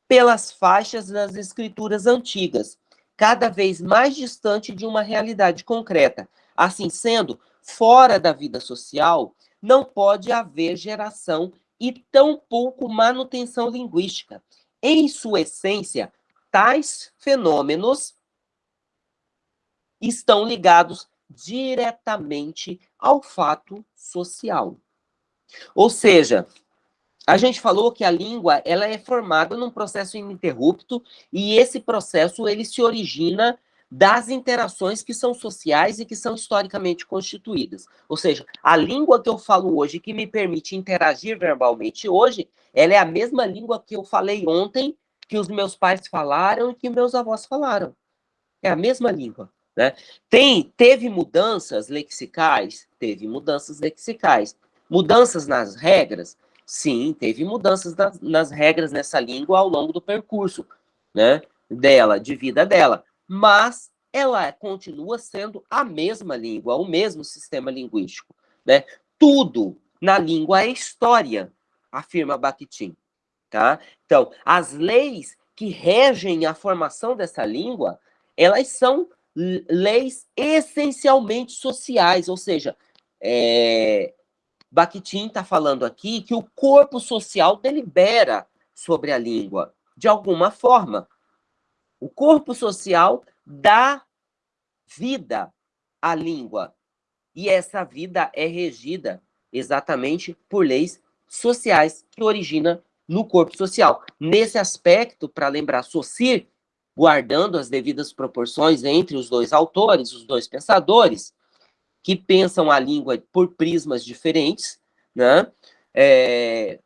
pelas faixas das escrituras antigas, cada vez mais distante de uma realidade concreta. Assim sendo, fora da vida social, não pode haver geração e tampouco manutenção linguística. Em sua essência, tais fenômenos estão ligados diretamente ao fato social. Ou seja, a gente falou que a língua ela é formada num processo ininterrupto e esse processo ele se origina das interações que são sociais e que são historicamente constituídas. Ou seja, a língua que eu falo hoje, que me permite interagir verbalmente hoje, ela é a mesma língua que eu falei ontem, que os meus pais falaram e que meus avós falaram. É a mesma língua. Né? Tem, teve mudanças lexicais? Teve mudanças lexicais. Mudanças nas regras? Sim, teve mudanças nas, nas regras nessa língua ao longo do percurso né, dela, de vida dela. Mas ela continua sendo a mesma língua, o mesmo sistema linguístico. Né? Tudo na língua é história, afirma Bakhtin. Tá? Então, as leis que regem a formação dessa língua, elas são leis essencialmente sociais, ou seja, é, Bakhtin está falando aqui que o corpo social delibera sobre a língua, de alguma forma. O corpo social dá vida à língua, e essa vida é regida exatamente por leis sociais que origina no corpo social. Nesse aspecto, para lembrar Saussure, guardando as devidas proporções entre os dois autores, os dois pensadores, que pensam a língua por prismas diferentes, né? É,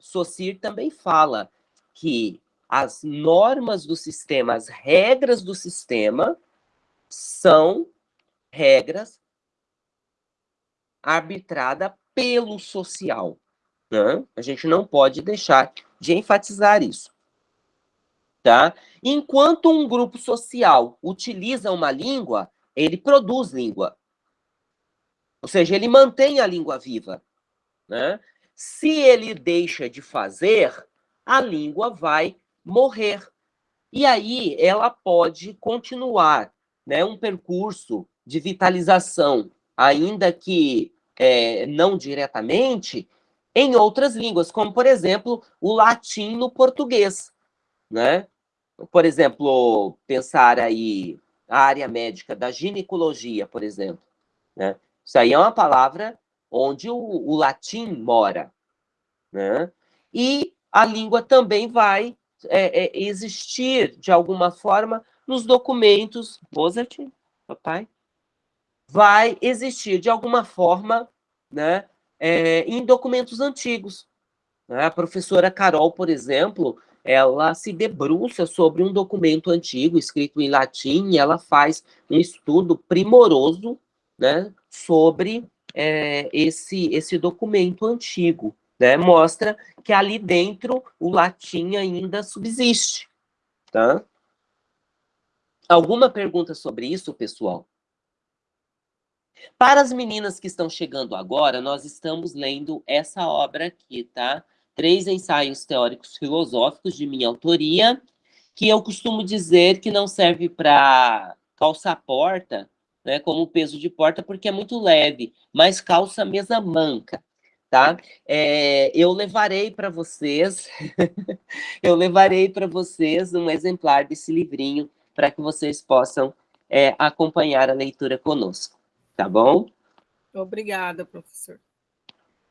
também fala que as normas do sistema, as regras do sistema, são regras arbitradas pelo social. Né? A gente não pode deixar de enfatizar isso. Tá? Enquanto um grupo social utiliza uma língua, ele produz língua. Ou seja, ele mantém a língua viva. Né? Se ele deixa de fazer, a língua vai morrer. E aí ela pode continuar né, um percurso de vitalização, ainda que é, não diretamente, em outras línguas, como, por exemplo, o latim no português. Né? por exemplo, pensar aí a área médica da ginecologia, por exemplo. Né? Isso aí é uma palavra onde o, o latim mora. Né? E a língua também vai é, é, existir, de alguma forma, nos documentos. Mozart, papai? Vai existir, de alguma forma, né, é, em documentos antigos. Né? A professora Carol, por exemplo, ela se debruça sobre um documento antigo, escrito em latim, e ela faz um estudo primoroso né, sobre é, esse, esse documento antigo. Né? Mostra que ali dentro o latim ainda subsiste. Tá? Alguma pergunta sobre isso, pessoal? Para as meninas que estão chegando agora, nós estamos lendo essa obra aqui, tá? três ensaios teóricos filosóficos de minha autoria, que eu costumo dizer que não serve para calçar porta, né, como peso de porta, porque é muito leve, mas calça mesa manca. Tá? É, eu levarei para vocês, eu levarei para vocês um exemplar desse livrinho para que vocês possam é, acompanhar a leitura conosco, tá bom? Obrigada, professor.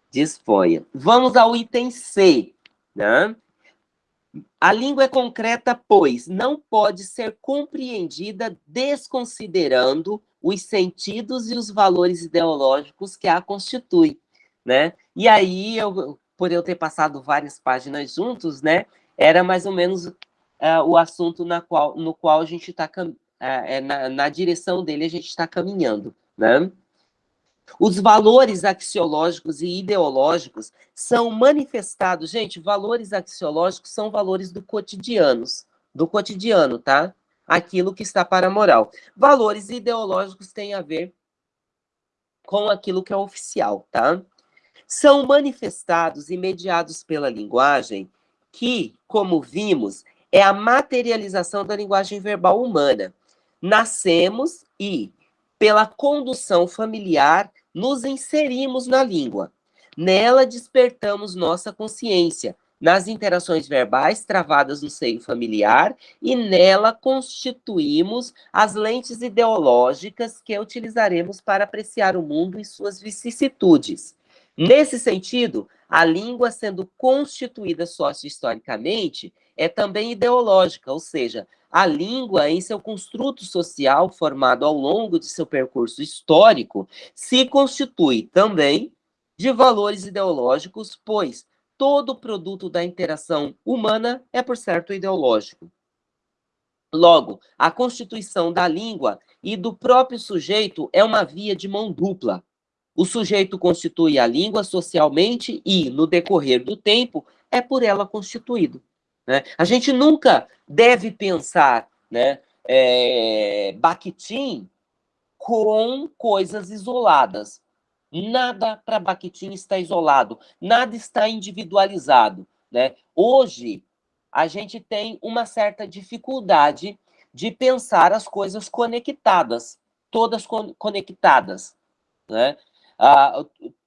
Disponha. Vamos ao item C, né? A língua é concreta, pois não pode ser compreendida desconsiderando os sentidos e os valores ideológicos que a constituem, né? E aí, eu, por eu ter passado várias páginas juntos, né, era mais ou menos uh, o assunto na qual, no qual a gente está, uh, é, na, na direção dele a gente está caminhando, né? Os valores axiológicos e ideológicos são manifestados, gente, valores axiológicos são valores do cotidianos, do cotidiano, tá? Aquilo que está para a moral. Valores ideológicos têm a ver com aquilo que é oficial, tá? São manifestados e mediados pela linguagem, que, como vimos, é a materialização da linguagem verbal humana. Nascemos e pela condução familiar, nos inserimos na língua. Nela despertamos nossa consciência, nas interações verbais travadas no seio familiar, e nela constituímos as lentes ideológicas que utilizaremos para apreciar o mundo e suas vicissitudes. Nesse sentido, a língua sendo constituída sócio-historicamente, é também ideológica, ou seja, a língua, em seu construto social formado ao longo de seu percurso histórico, se constitui também de valores ideológicos, pois todo produto da interação humana é, por certo, ideológico. Logo, a constituição da língua e do próprio sujeito é uma via de mão dupla. O sujeito constitui a língua socialmente e, no decorrer do tempo, é por ela constituído. Né? A gente nunca deve pensar né, é, Bakhtin com coisas isoladas. Nada para Bakhtin está isolado, nada está individualizado. Né? Hoje, a gente tem uma certa dificuldade de pensar as coisas conectadas, todas conectadas. Né?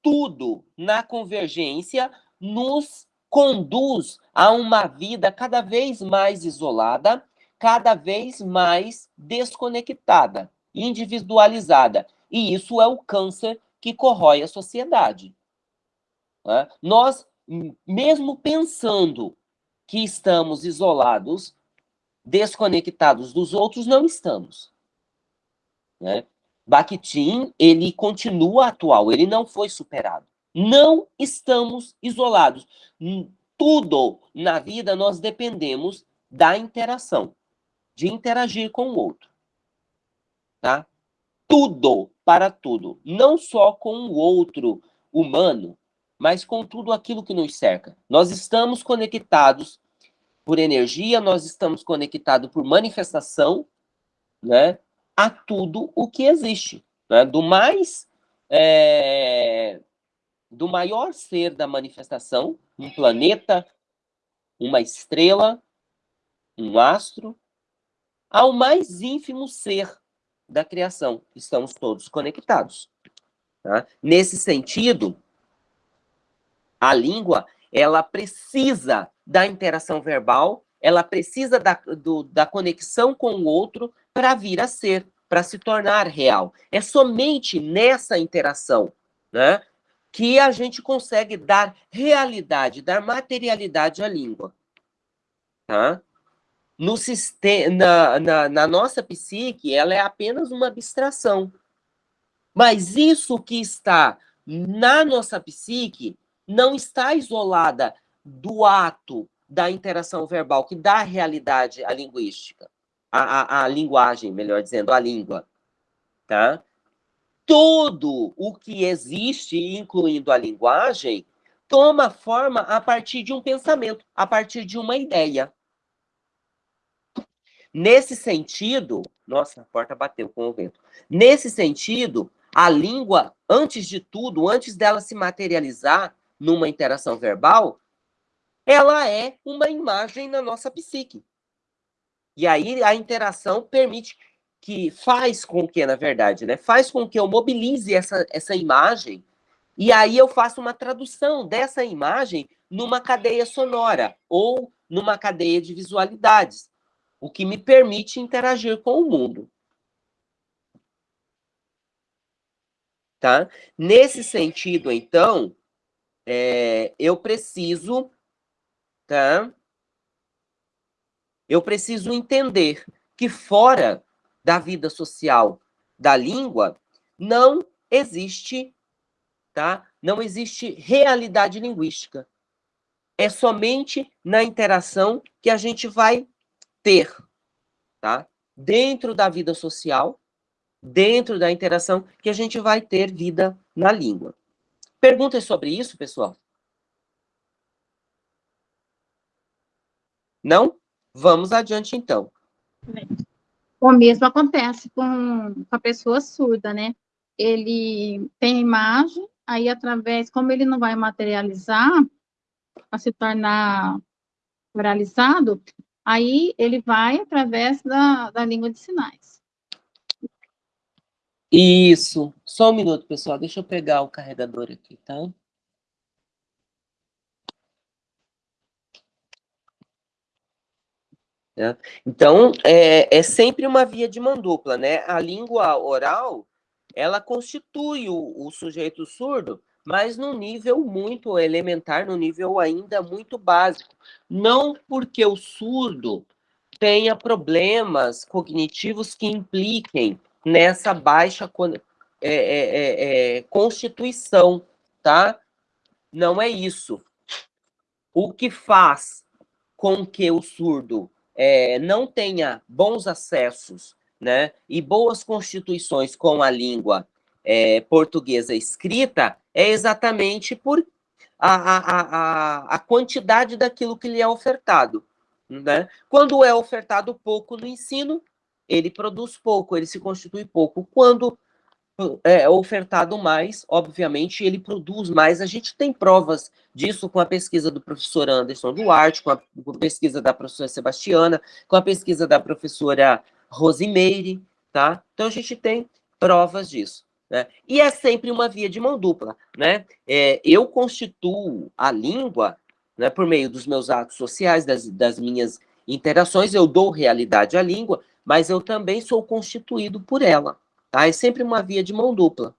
Tudo na convergência nos conduz a uma vida cada vez mais isolada, cada vez mais desconectada, individualizada. E isso é o câncer que corrói a sociedade. Né? Nós, mesmo pensando que estamos isolados, desconectados dos outros, não estamos. Bakhtin, ele continua atual, ele não foi superado. Não estamos isolados. Tudo na vida nós dependemos da interação, de interagir com o outro. Tá? Tudo para tudo, não só com o outro humano, mas com tudo aquilo que nos cerca. Nós estamos conectados por energia, nós estamos conectados por manifestação, né, a tudo o que existe, né, do mais é, do maior ser da manifestação, um planeta, uma estrela, um astro, ao mais ínfimo ser da criação. Estamos todos conectados. Tá? Nesse sentido, a língua ela precisa da interação verbal, ela precisa da, do, da conexão com o outro para vir a ser, para se tornar real. É somente nessa interação né, que a gente consegue dar realidade, dar materialidade à língua. Tá? No sistema, na, na, na nossa psique, ela é apenas uma abstração. Mas isso que está na nossa psique não está isolada do ato da interação verbal, que dá realidade à linguística, à, à, à linguagem, melhor dizendo, à língua. Tá? tudo o que existe, incluindo a linguagem, toma forma a partir de um pensamento, a partir de uma ideia. Nesse sentido, nossa, a porta bateu com o vento. Nesse sentido, a língua, antes de tudo, antes dela se materializar numa interação verbal, ela é uma imagem na nossa psique. E aí a interação permite que faz com que, na verdade, né, faz com que eu mobilize essa, essa imagem E aí eu faço uma tradução dessa imagem numa cadeia sonora ou numa cadeia de visualidades, o que me permite interagir com o mundo. Tá? Nesse sentido, então, é, eu preciso, tá? Eu preciso entender que fora da vida social da língua não existe, tá? Não existe realidade linguística. É somente na interação que a gente vai ter, tá? Dentro da vida social, dentro da interação que a gente vai ter vida na língua. Perguntas sobre isso, pessoal? Não? Vamos adiante, então. O mesmo acontece com, com a pessoa surda, né? Ele tem imagem, aí através, como ele não vai materializar, para se tornar oralizado, aí ele vai através da, da língua de sinais. Isso. Só um minuto, pessoal. Deixa eu pegar o carregador aqui, tá? É. Então, é, é sempre uma via de mão dupla, né? A língua oral, ela constitui o, o sujeito surdo, mas num nível muito elementar, num nível ainda muito básico. Não porque o surdo tenha problemas cognitivos que impliquem nessa baixa é, é, é, é, constituição, tá? Não é isso. O que faz com que o surdo é, não tenha bons acessos né, e boas constituições com a língua é, portuguesa escrita é exatamente por a, a, a, a quantidade daquilo que lhe é ofertado. Né? Quando é ofertado pouco no ensino, ele produz pouco, ele se constitui pouco. Quando é ofertado mais, obviamente, ele produz mais. A gente tem provas disso com a pesquisa do professor Anderson Duarte, com a, com a pesquisa da professora Sebastiana, com a pesquisa da professora Rosimeire, tá? Então, a gente tem provas disso. Né? E é sempre uma via de mão dupla. Né? É, eu constituo a língua né, por meio dos meus atos sociais, das, das minhas interações, eu dou realidade à língua, mas eu também sou constituído por ela. Tá? É sempre uma via de mão dupla.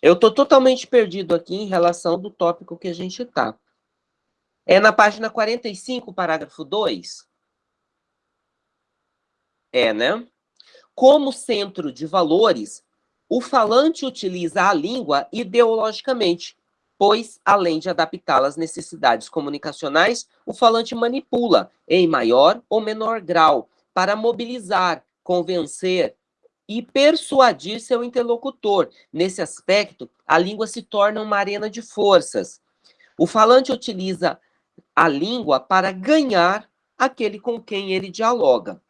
Eu estou totalmente perdido aqui em relação do tópico que a gente está. É na página 45, parágrafo 2? É, né? Como centro de valores, o falante utiliza a língua ideologicamente, pois, além de adaptá-la às necessidades comunicacionais, o falante manipula, em maior ou menor grau, para mobilizar, convencer e persuadir seu interlocutor. Nesse aspecto, a língua se torna uma arena de forças. O falante utiliza a língua para ganhar aquele com quem ele dialoga.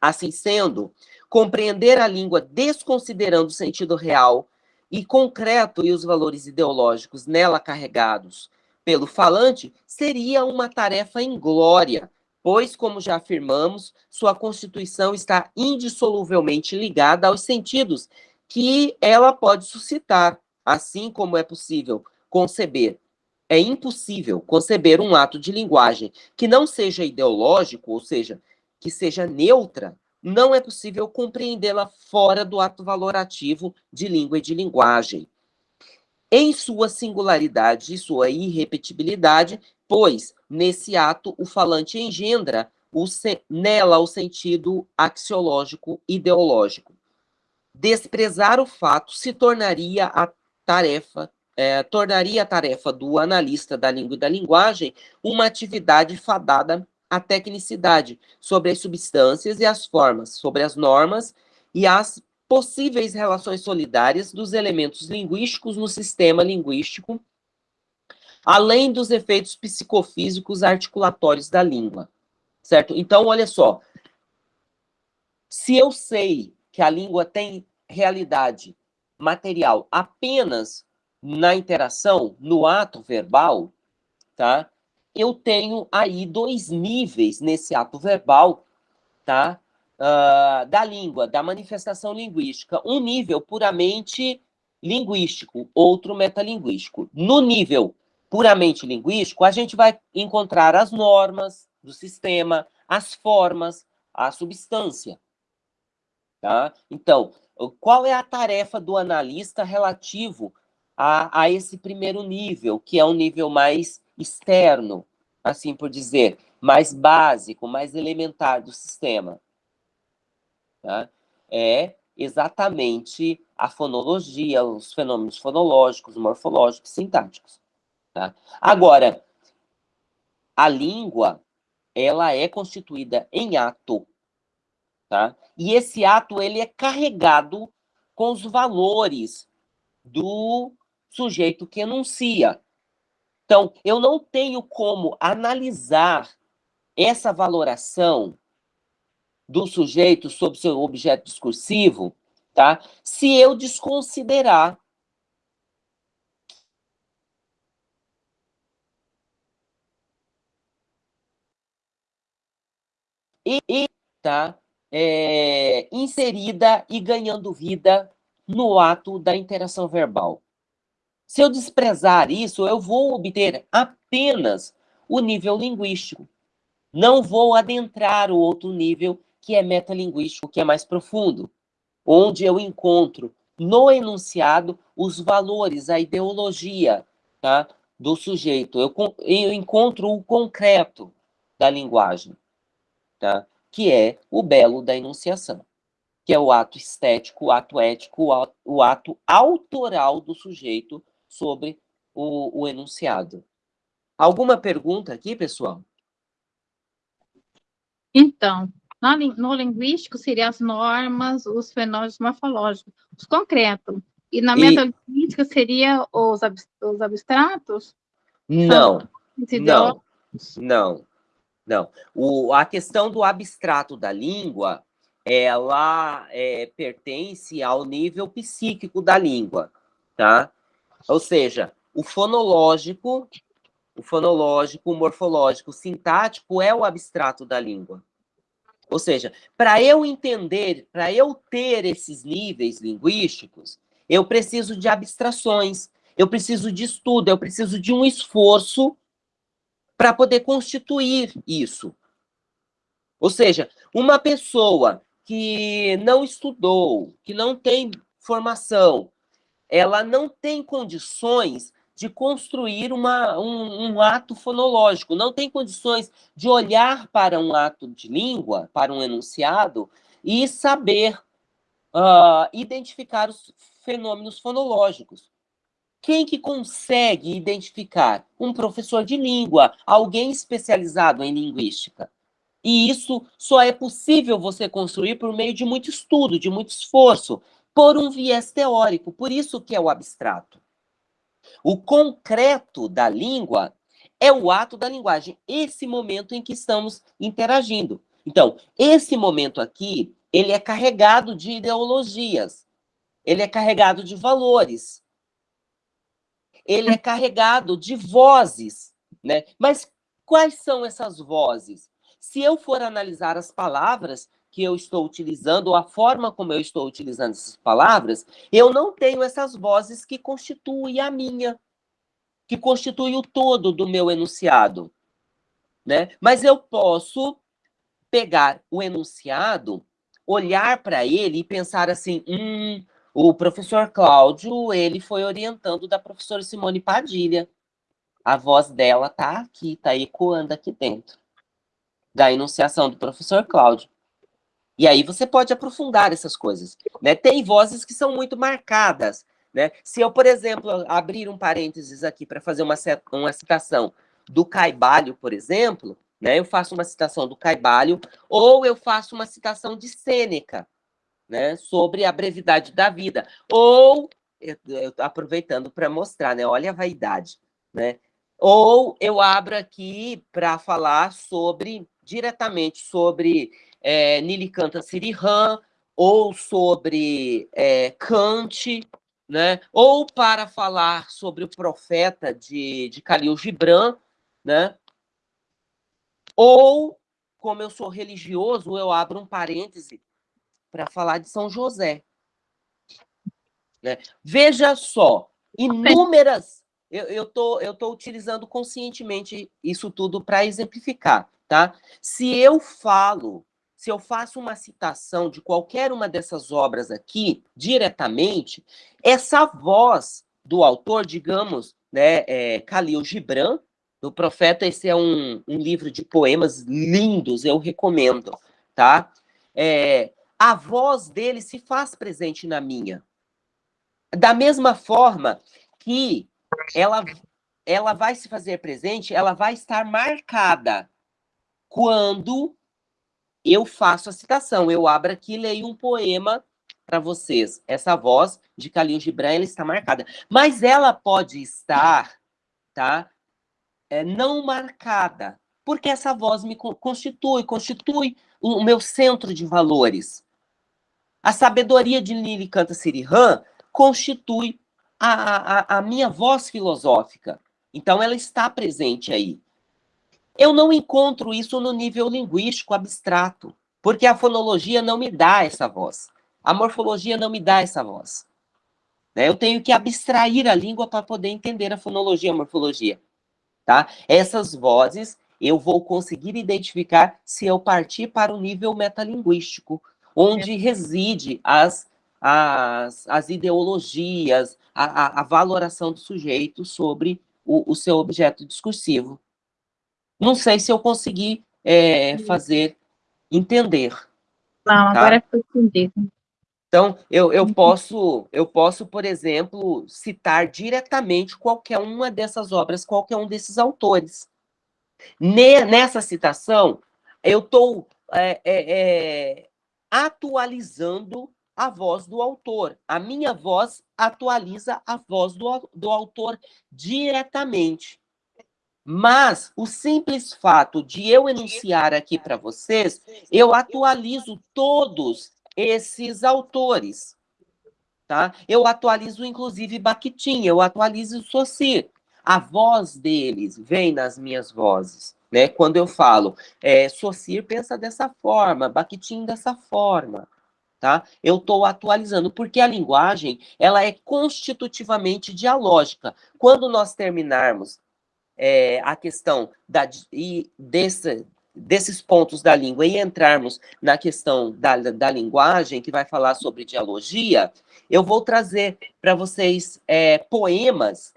Assim sendo, compreender a língua desconsiderando o sentido real e concreto e os valores ideológicos nela carregados pelo falante seria uma tarefa inglória, pois, como já afirmamos, sua constituição está indissoluvelmente ligada aos sentidos que ela pode suscitar, assim como é possível conceber. É impossível conceber um ato de linguagem que não seja ideológico, ou seja, que seja neutra, não é possível compreendê-la fora do ato valorativo de língua e de linguagem. Em sua singularidade e sua irrepetibilidade, pois, nesse ato, o falante engendra o nela o sentido axiológico ideológico. Desprezar o fato se tornaria a tarefa é, tornaria a tarefa do analista da língua e da linguagem uma atividade fadada a tecnicidade sobre as substâncias e as formas, sobre as normas e as possíveis relações solidárias dos elementos linguísticos no sistema linguístico, além dos efeitos psicofísicos articulatórios da língua, certo? Então, olha só, se eu sei que a língua tem realidade material apenas na interação, no ato verbal, tá? Eu tenho aí dois níveis nesse ato verbal, tá? uh, da língua, da manifestação linguística. Um nível puramente linguístico, outro metalinguístico. No nível puramente linguístico, a gente vai encontrar as normas do sistema, as formas, a substância. Tá? Então, qual é a tarefa do analista relativo a, a esse primeiro nível, que é um nível mais externo, assim por dizer, mais básico, mais elementar do sistema? Tá? É exatamente a fonologia, os fenômenos fonológicos, morfológicos, sintáticos. Tá? Agora, a língua, ela é constituída em ato, tá? E esse ato, ele é carregado com os valores do sujeito que enuncia. Então, eu não tenho como analisar essa valoração do sujeito sobre seu objeto discursivo, tá? Se eu desconsiderar e, tá é, inserida e ganhando vida no ato da interação verbal. Se eu desprezar isso, eu vou obter apenas o nível linguístico. Não vou adentrar o outro nível que é metalinguístico, que é mais profundo, onde eu encontro no enunciado os valores, a ideologia tá, do sujeito. Eu, eu encontro o concreto da linguagem, tá, que é o belo da enunciação, que é o ato estético, o ato ético, o ato, o ato autoral do sujeito sobre o, o enunciado. Alguma pergunta aqui, pessoal? Então, no, linguístico, seriam as normas, os fenômenos morfológicos, os concretos. E na metalinguística, seria os, ab, os abstratos? Não, não, não, não. O, a questão do abstrato da língua, ela é, pertence ao nível psíquico da língua, tá? Ou seja, o fonológico, o fonológico, o morfológico, o sintático é o abstrato da língua. Ou seja, para eu entender, para eu ter esses níveis linguísticos, eu preciso de abstrações, eu preciso de estudo, eu preciso de um esforço para poder constituir isso. Ou seja, uma pessoa que não estudou, que não tem formação, ela não tem condições de construir uma, um, um, ato fonológico, não tem condições de olhar para um ato de língua, para um enunciado, e saber uh, identificar os fenômenos fonológicos. Quem que consegue identificar? Um professor de língua, alguém especializado em linguística. E isso só é possível você construir por meio de muito estudo, de muito esforço, por um viés teórico, por isso que é o abstrato. O concreto da língua é o ato da linguagem, esse momento em que estamos interagindo. Então, esse momento aqui, ele é carregado de ideologias, ele é carregado de valores, ele é carregado de vozes, né? Mas quais são essas vozes? Se eu for analisar as palavras, que eu estou utilizando, a forma como eu estou utilizando essas palavras, eu não tenho essas vozes que constituem a minha, que constituem o todo do meu enunciado. Né? Mas eu posso pegar o enunciado, olhar para ele e pensar assim, hum, o professor Cláudio, ele foi orientando da professora Simone Padilha. A voz dela está aqui, está ecoando aqui dentro. Da enunciação do professor Cláudio. E aí você pode aprofundar essas coisas. Né? Tem vozes que são muito marcadas. Né? Se eu, por exemplo, abrir um parênteses aqui para fazer uma, uma citação do Caibalho, por exemplo, né? eu faço uma citação do Caibalho, ou eu faço uma citação de Sêneca, né? sobre a brevidade da vida, ou, eu, eu aproveitando para mostrar, né? olha a vaidade, né? ou eu abro aqui para falar sobre, diretamente sobre é, Nilikanta Sirihan, ou sobre é, Kant, né? ou para falar sobre o profeta de, de Khalil Gibran, né? ou como eu sou religioso, eu abro um parêntese para falar de São José. Né? Veja só, inúmeras. Eu estou eu tô utilizando conscientemente isso tudo para exemplificar, tá? Se eu falo, se eu faço uma citação de qualquer uma dessas obras aqui, diretamente, essa voz do autor, digamos, né, é, Khalil Gibran, do Profeta, esse é um, um livro de poemas lindos, eu recomendo, tá? É, a voz dele se faz presente na minha. Da mesma forma que ela, ela vai se fazer presente, ela vai estar marcada quando eu faço a citação. Eu abro aqui e leio um poema para vocês. Essa voz de Khalil Gibran ela está marcada. Mas ela pode estar tá, é, não marcada, porque essa voz me constitui, constitui o meu centro de valores. A sabedoria de Lili Canta Sirihan constitui a, a, a minha voz filosófica. Então, ela está presente aí. Eu não encontro isso no nível linguístico abstrato, porque a fonologia não me dá essa voz. A morfologia não me dá essa voz. Né? Eu tenho que abstrair a língua para poder entender a fonologia e a morfologia. Tá? Essas vozes eu vou conseguir identificar se eu partir para o nível metalinguístico, onde reside as as, as ideologias, a, a, a valoração do sujeito sobre o, o, seu objeto discursivo. Não sei se eu consegui é, fazer entender. Não, tá? agora é entendido. Então, eu, eu, posso, eu posso, por exemplo, citar diretamente qualquer uma dessas obras, qualquer um desses autores. Nessa citação, eu estou é, é, é, atualizando a voz do autor. A minha voz atualiza a voz do, do autor diretamente. Mas o simples fato de eu enunciar aqui para vocês, eu atualizo todos esses autores. Tá? Eu atualizo, inclusive, Bakhtin, eu atualizo Saussure. A voz deles vem nas minhas vozes. Né? Quando eu falo, é, Saussure pensa dessa forma, Bakhtin dessa forma tá? Eu estou atualizando, porque a linguagem, ela é constitutivamente dialógica. Quando nós terminarmos é, a questão da, e desse, desses pontos da língua e entrarmos na questão da, da linguagem, que vai falar sobre dialogia, eu vou trazer para vocês é, poemas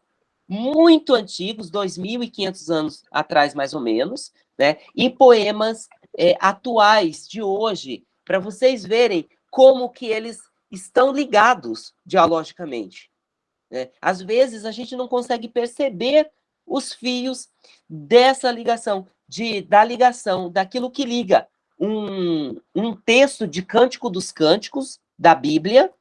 muito antigos, 2.500 anos atrás, mais ou menos, né? E poemas é, atuais, de hoje, para vocês verem como que eles estão ligados dialogicamente. Né? Às vezes, a gente não consegue perceber os fios dessa ligação, de, da ligação, daquilo que liga um, um texto de Cântico dos Cânticos, da Bíblia,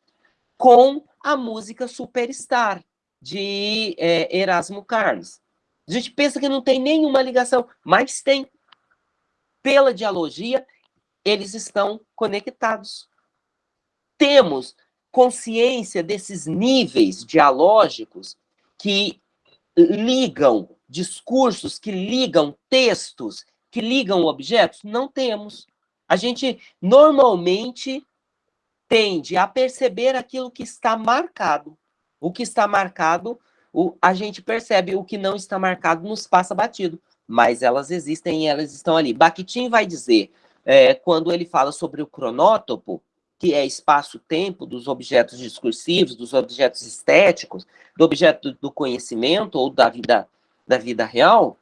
com a música Superstar, de é, Erasmo Carlos. A gente pensa que não tem nenhuma ligação, mas tem. Pela dialogia, eles estão conectados temos consciência desses níveis dialógicos que ligam discursos, que ligam textos, que ligam objetos? Não temos. A gente normalmente tende a perceber aquilo que está marcado. O que está marcado, o, a gente percebe, o que não está marcado nos passa batido. Mas elas existem e elas estão ali. Bakhtin vai dizer, é, quando ele fala sobre o cronótopo, que é espaço-tempo dos objetos discursivos, dos objetos estéticos, do objeto do conhecimento ou da vida, da vida real,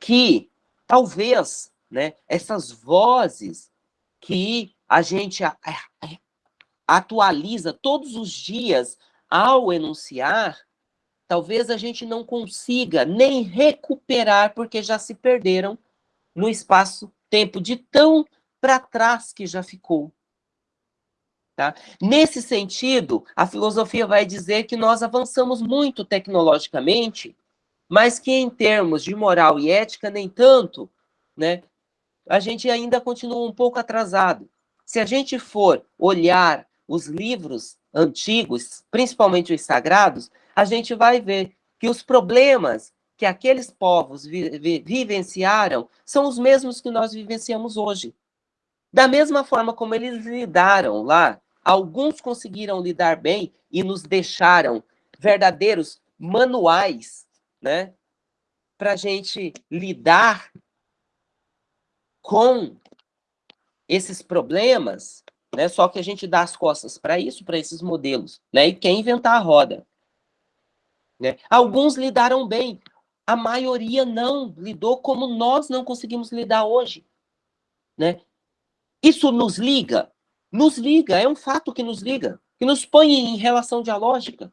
que talvez né, essas vozes que a gente atualiza todos os dias ao enunciar, talvez a gente não consiga nem recuperar, porque já se perderam no espaço-tempo de tão para trás que já ficou. Tá? Nesse sentido, a filosofia vai dizer que nós avançamos muito tecnologicamente, mas que em termos de moral e ética, nem tanto, né? a gente ainda continua um pouco atrasado. Se a gente for olhar os livros antigos, principalmente os sagrados, a gente vai ver que os problemas que aqueles povos vi vi vivenciaram são os mesmos que nós vivenciamos hoje. Da mesma forma como eles lidaram lá, alguns conseguiram lidar bem e nos deixaram verdadeiros manuais, né, para a gente lidar com esses problemas, né? Só que a gente dá as costas para isso, para esses modelos, né? E quer inventar a roda. Né? Alguns lidaram bem, a maioria não lidou como nós não conseguimos lidar hoje. Né? Isso nos liga? Nos liga, é um fato que nos liga, que nos põe em relação dialógica,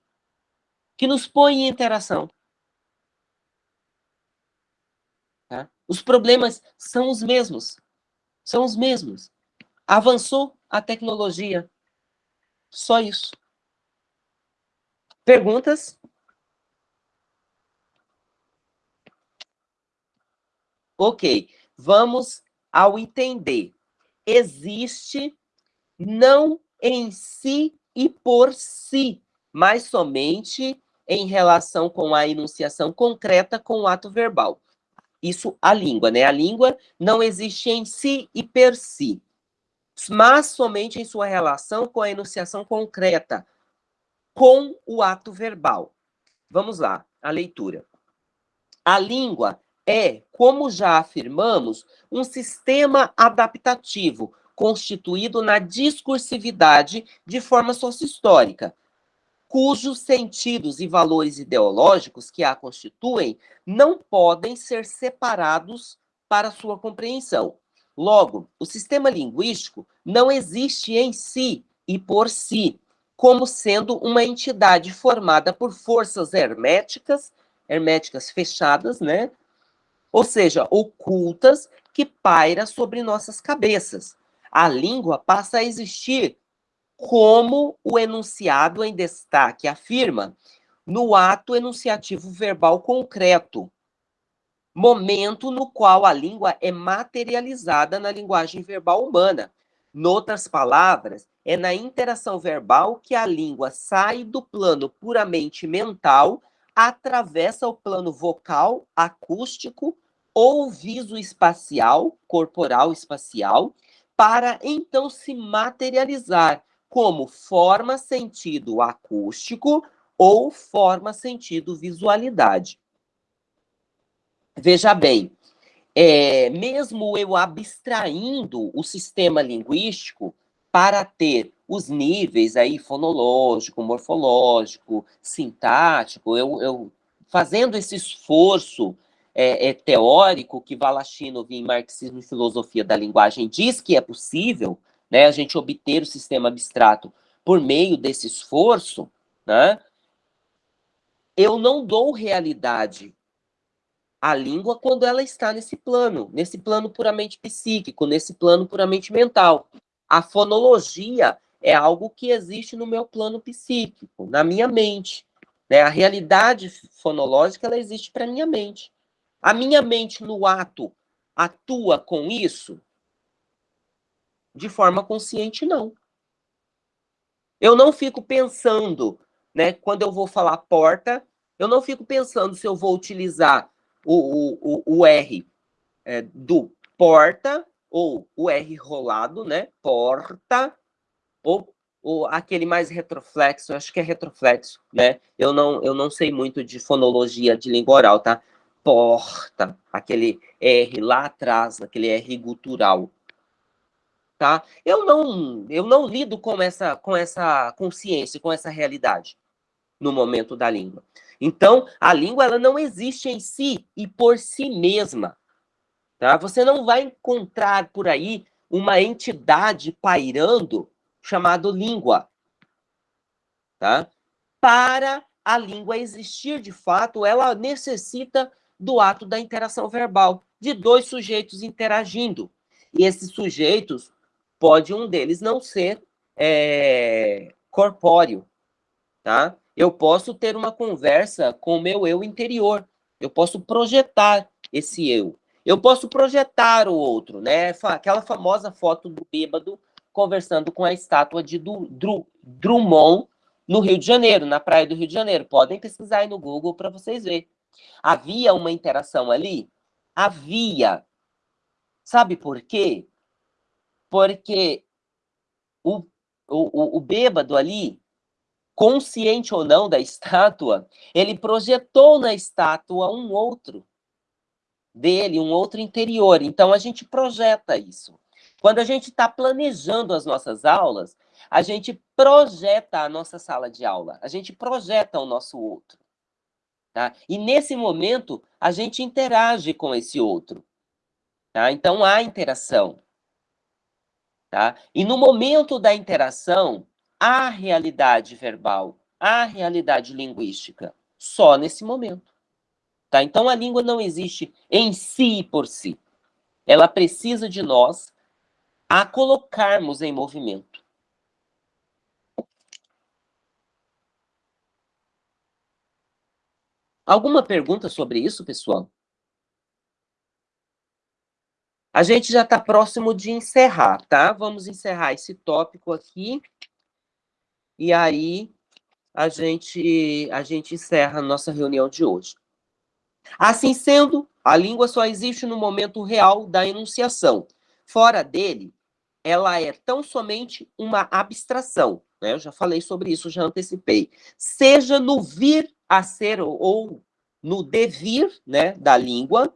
que nos põe em interação. Tá? Os problemas são os mesmos, são os mesmos. Avançou a tecnologia, só isso. Perguntas? Ok, vamos ao entender. Existe não em si e por si, mas somente em relação com a enunciação concreta com o ato verbal. Isso a língua, né? A língua não existe em si e per si, mas somente em sua relação com a enunciação concreta, com o ato verbal. Vamos lá, a leitura. A língua é, como já afirmamos, um sistema adaptativo constituído na discursividade de forma sociohistórica, cujos sentidos e valores ideológicos que a constituem não podem ser separados para sua compreensão. Logo, o sistema linguístico não existe em si e por si, como sendo uma entidade formada por forças herméticas, herméticas fechadas, né, ou seja, ocultas, que paira sobre nossas cabeças. A língua passa a existir como o enunciado em destaque afirma, no ato enunciativo verbal concreto, momento no qual a língua é materializada na linguagem verbal humana. Noutras palavras, é na interação verbal que a língua sai do plano puramente mental atravessa o plano vocal, acústico ou visoespacial, corporal espacial, para então se materializar como forma sentido acústico ou forma sentido visualidade. Veja bem, é, mesmo eu abstraindo o sistema linguístico para ter os níveis aí fonológico, morfológico, sintático, eu, eu fazendo esse esforço é, é, teórico que Valachinov em Marxismo e Filosofia da Linguagem diz que é possível, né, a gente obter o sistema abstrato por meio desse esforço, né, eu não dou realidade à língua quando ela está nesse plano, nesse plano puramente psíquico, nesse plano puramente mental. A fonologia é algo que existe no meu plano psíquico, na minha mente. Né? A realidade fonológica ela existe para minha mente. A minha mente no ato atua com isso? De forma consciente, não. Eu não fico pensando, né, quando eu vou falar porta, eu não fico pensando se eu vou utilizar o, o, o, o R é, do porta ou o R rolado, né? Porta, ou, ou aquele mais retroflexo, acho que é retroflexo, né? Eu não, eu não sei muito de fonologia de língua oral, tá? Porta, aquele R lá atrás, aquele R gutural. Tá? Eu não, eu não lido com essa, com essa consciência, com essa realidade no momento da língua. Então, a língua ela não existe em si e por si mesma. Tá? Você não vai encontrar por aí uma entidade pairando chamado língua. Tá? Para a língua existir de fato, ela necessita do ato da interação verbal, de dois sujeitos interagindo. E esses sujeitos, pode um deles não ser é, corpóreo, tá? Eu posso ter uma conversa com o meu eu interior, eu posso projetar esse eu. Eu posso projetar o outro, né? Aquela famosa foto do bêbado conversando com a estátua de Drummond no Rio de Janeiro, na praia do Rio de Janeiro. Podem pesquisar aí no Google para vocês verem. Havia uma interação ali? Havia. Sabe por quê? Porque o, o, o bêbado ali, consciente ou não da estátua, ele projetou na estátua um outro dele, um outro interior. Então, a gente projeta isso. Quando a gente está planejando as nossas aulas, a gente projeta a nossa sala de aula, a gente projeta o nosso outro. Tá? E nesse momento, a gente interage com esse outro. Tá? Então, há interação. Tá? E no momento da interação, há realidade verbal, há realidade linguística. Só nesse momento. Tá? Então, a língua não existe em si por si. Ela precisa de nós a colocarmos em movimento. Alguma pergunta sobre isso, pessoal? A gente já está próximo de encerrar, tá? Vamos encerrar esse tópico aqui. E aí, a gente, a gente encerra a nossa reunião de hoje. Assim sendo, a língua só existe no momento real da enunciação. Fora dele, ela é tão somente uma abstração. Né? Eu já falei sobre isso, já antecipei. Seja no vir a ser ou no devir né, da língua,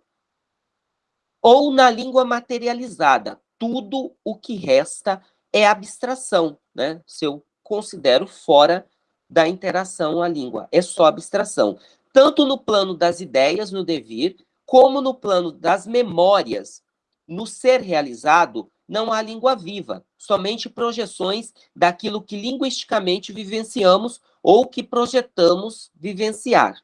ou na língua materializada. Tudo o que resta é abstração, né? Se eu considero fora da interação a língua, é só abstração. Tanto no plano das ideias, no devir, como no plano das memórias, no ser realizado, não há língua viva, somente projeções daquilo que linguisticamente vivenciamos ou que projetamos vivenciar.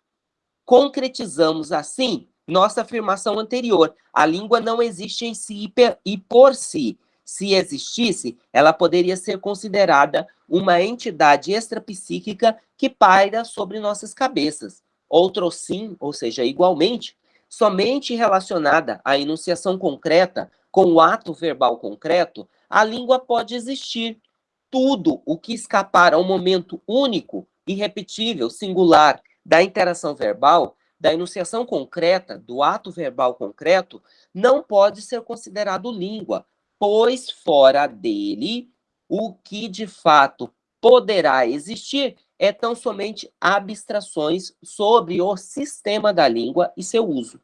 Concretizamos, assim, nossa afirmação anterior. A língua não existe em si e por si. Se existisse, ela poderia ser considerada uma entidade extrapsíquica que paira sobre nossas cabeças. Outro sim, ou seja, igualmente, somente relacionada à enunciação concreta com o ato verbal concreto, a língua pode existir. Tudo o que escapar ao momento único, irrepetível, singular da interação verbal da enunciação concreta, do ato verbal concreto, não pode ser considerado língua, pois fora dele, o que de fato poderá existir é tão somente abstrações sobre o sistema da língua e seu uso.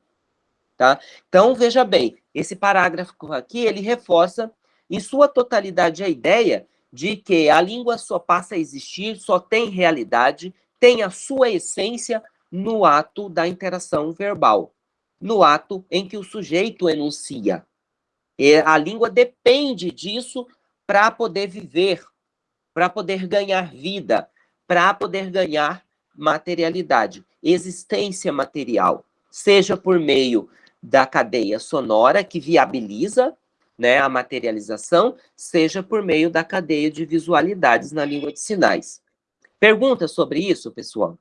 Tá? Então, veja bem, esse parágrafo aqui, ele reforça em sua totalidade a ideia de que a língua só passa a existir, só tem realidade, tem a sua essência no ato da interação verbal, no ato em que o sujeito enuncia. E a língua depende disso para poder viver, para poder ganhar vida, para poder ganhar materialidade, existência material, seja por meio da cadeia sonora que viabiliza né, a materialização, seja por meio da cadeia de visualidades na língua de sinais. Perguntas sobre isso, pessoal?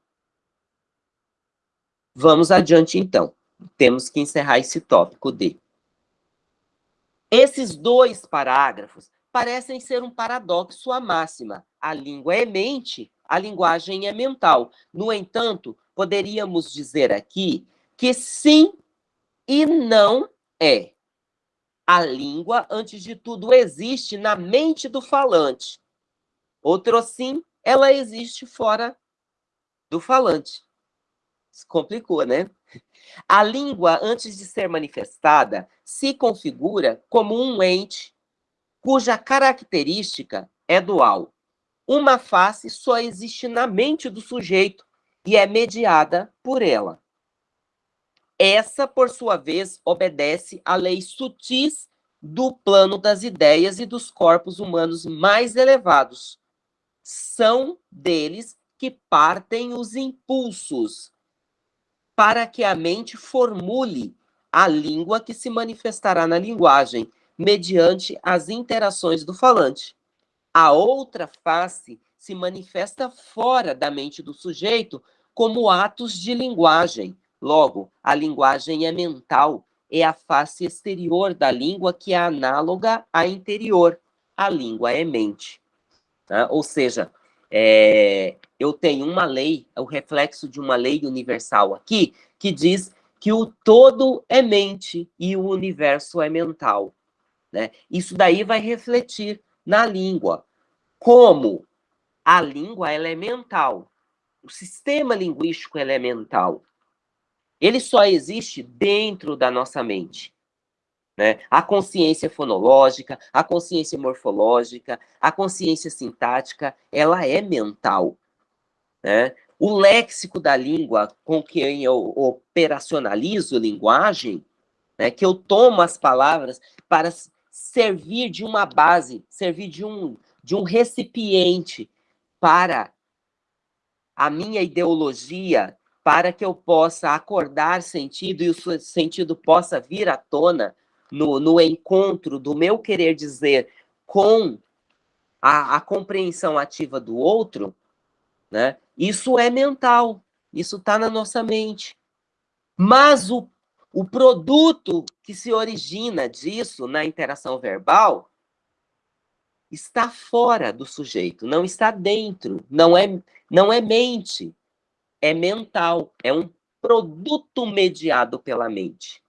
Vamos adiante, então. Temos que encerrar esse tópico D. Esses dois parágrafos parecem ser um paradoxo à máxima. A língua é mente, a linguagem é mental. No entanto, poderíamos dizer aqui que sim e não é. A língua, antes de tudo, existe na mente do falante. Outro sim, ela existe fora do falante complicou, né? A língua, antes de ser manifestada, se configura como um ente cuja característica é dual. Uma face só existe na mente do sujeito e é mediada por ela. Essa, por sua vez, obedece a leis sutis do plano das ideias e dos corpos humanos mais elevados. São deles que partem os impulsos para que a mente formule a língua que se manifestará na linguagem, mediante as interações do falante. A outra face se manifesta fora da mente do sujeito como atos de linguagem. Logo, a linguagem é mental, é a face exterior da língua que é análoga à interior. A língua é mente. Tá? Ou seja, é, eu tenho uma lei, o reflexo de uma lei universal aqui, que diz que o todo é mente e o universo é mental. Né? Isso daí vai refletir na língua. Como a língua ela é mental, o sistema linguístico é mental. Ele só existe dentro da nossa mente. Né? A consciência fonológica, a consciência morfológica, a consciência sintática, ela é mental. Né? O léxico da língua com quem eu operacionalizo linguagem, né, que eu tomo as palavras para servir de uma base, servir de um, de um recipiente para a minha ideologia, para que eu possa acordar sentido e o sentido possa vir à tona no, no encontro do meu querer dizer com a, a compreensão ativa do outro, né? Isso é mental, isso está na nossa mente. Mas o, o produto que se origina disso na interação verbal está fora do sujeito, não está dentro, não é, não é mente, é mental, é um produto mediado pela mente.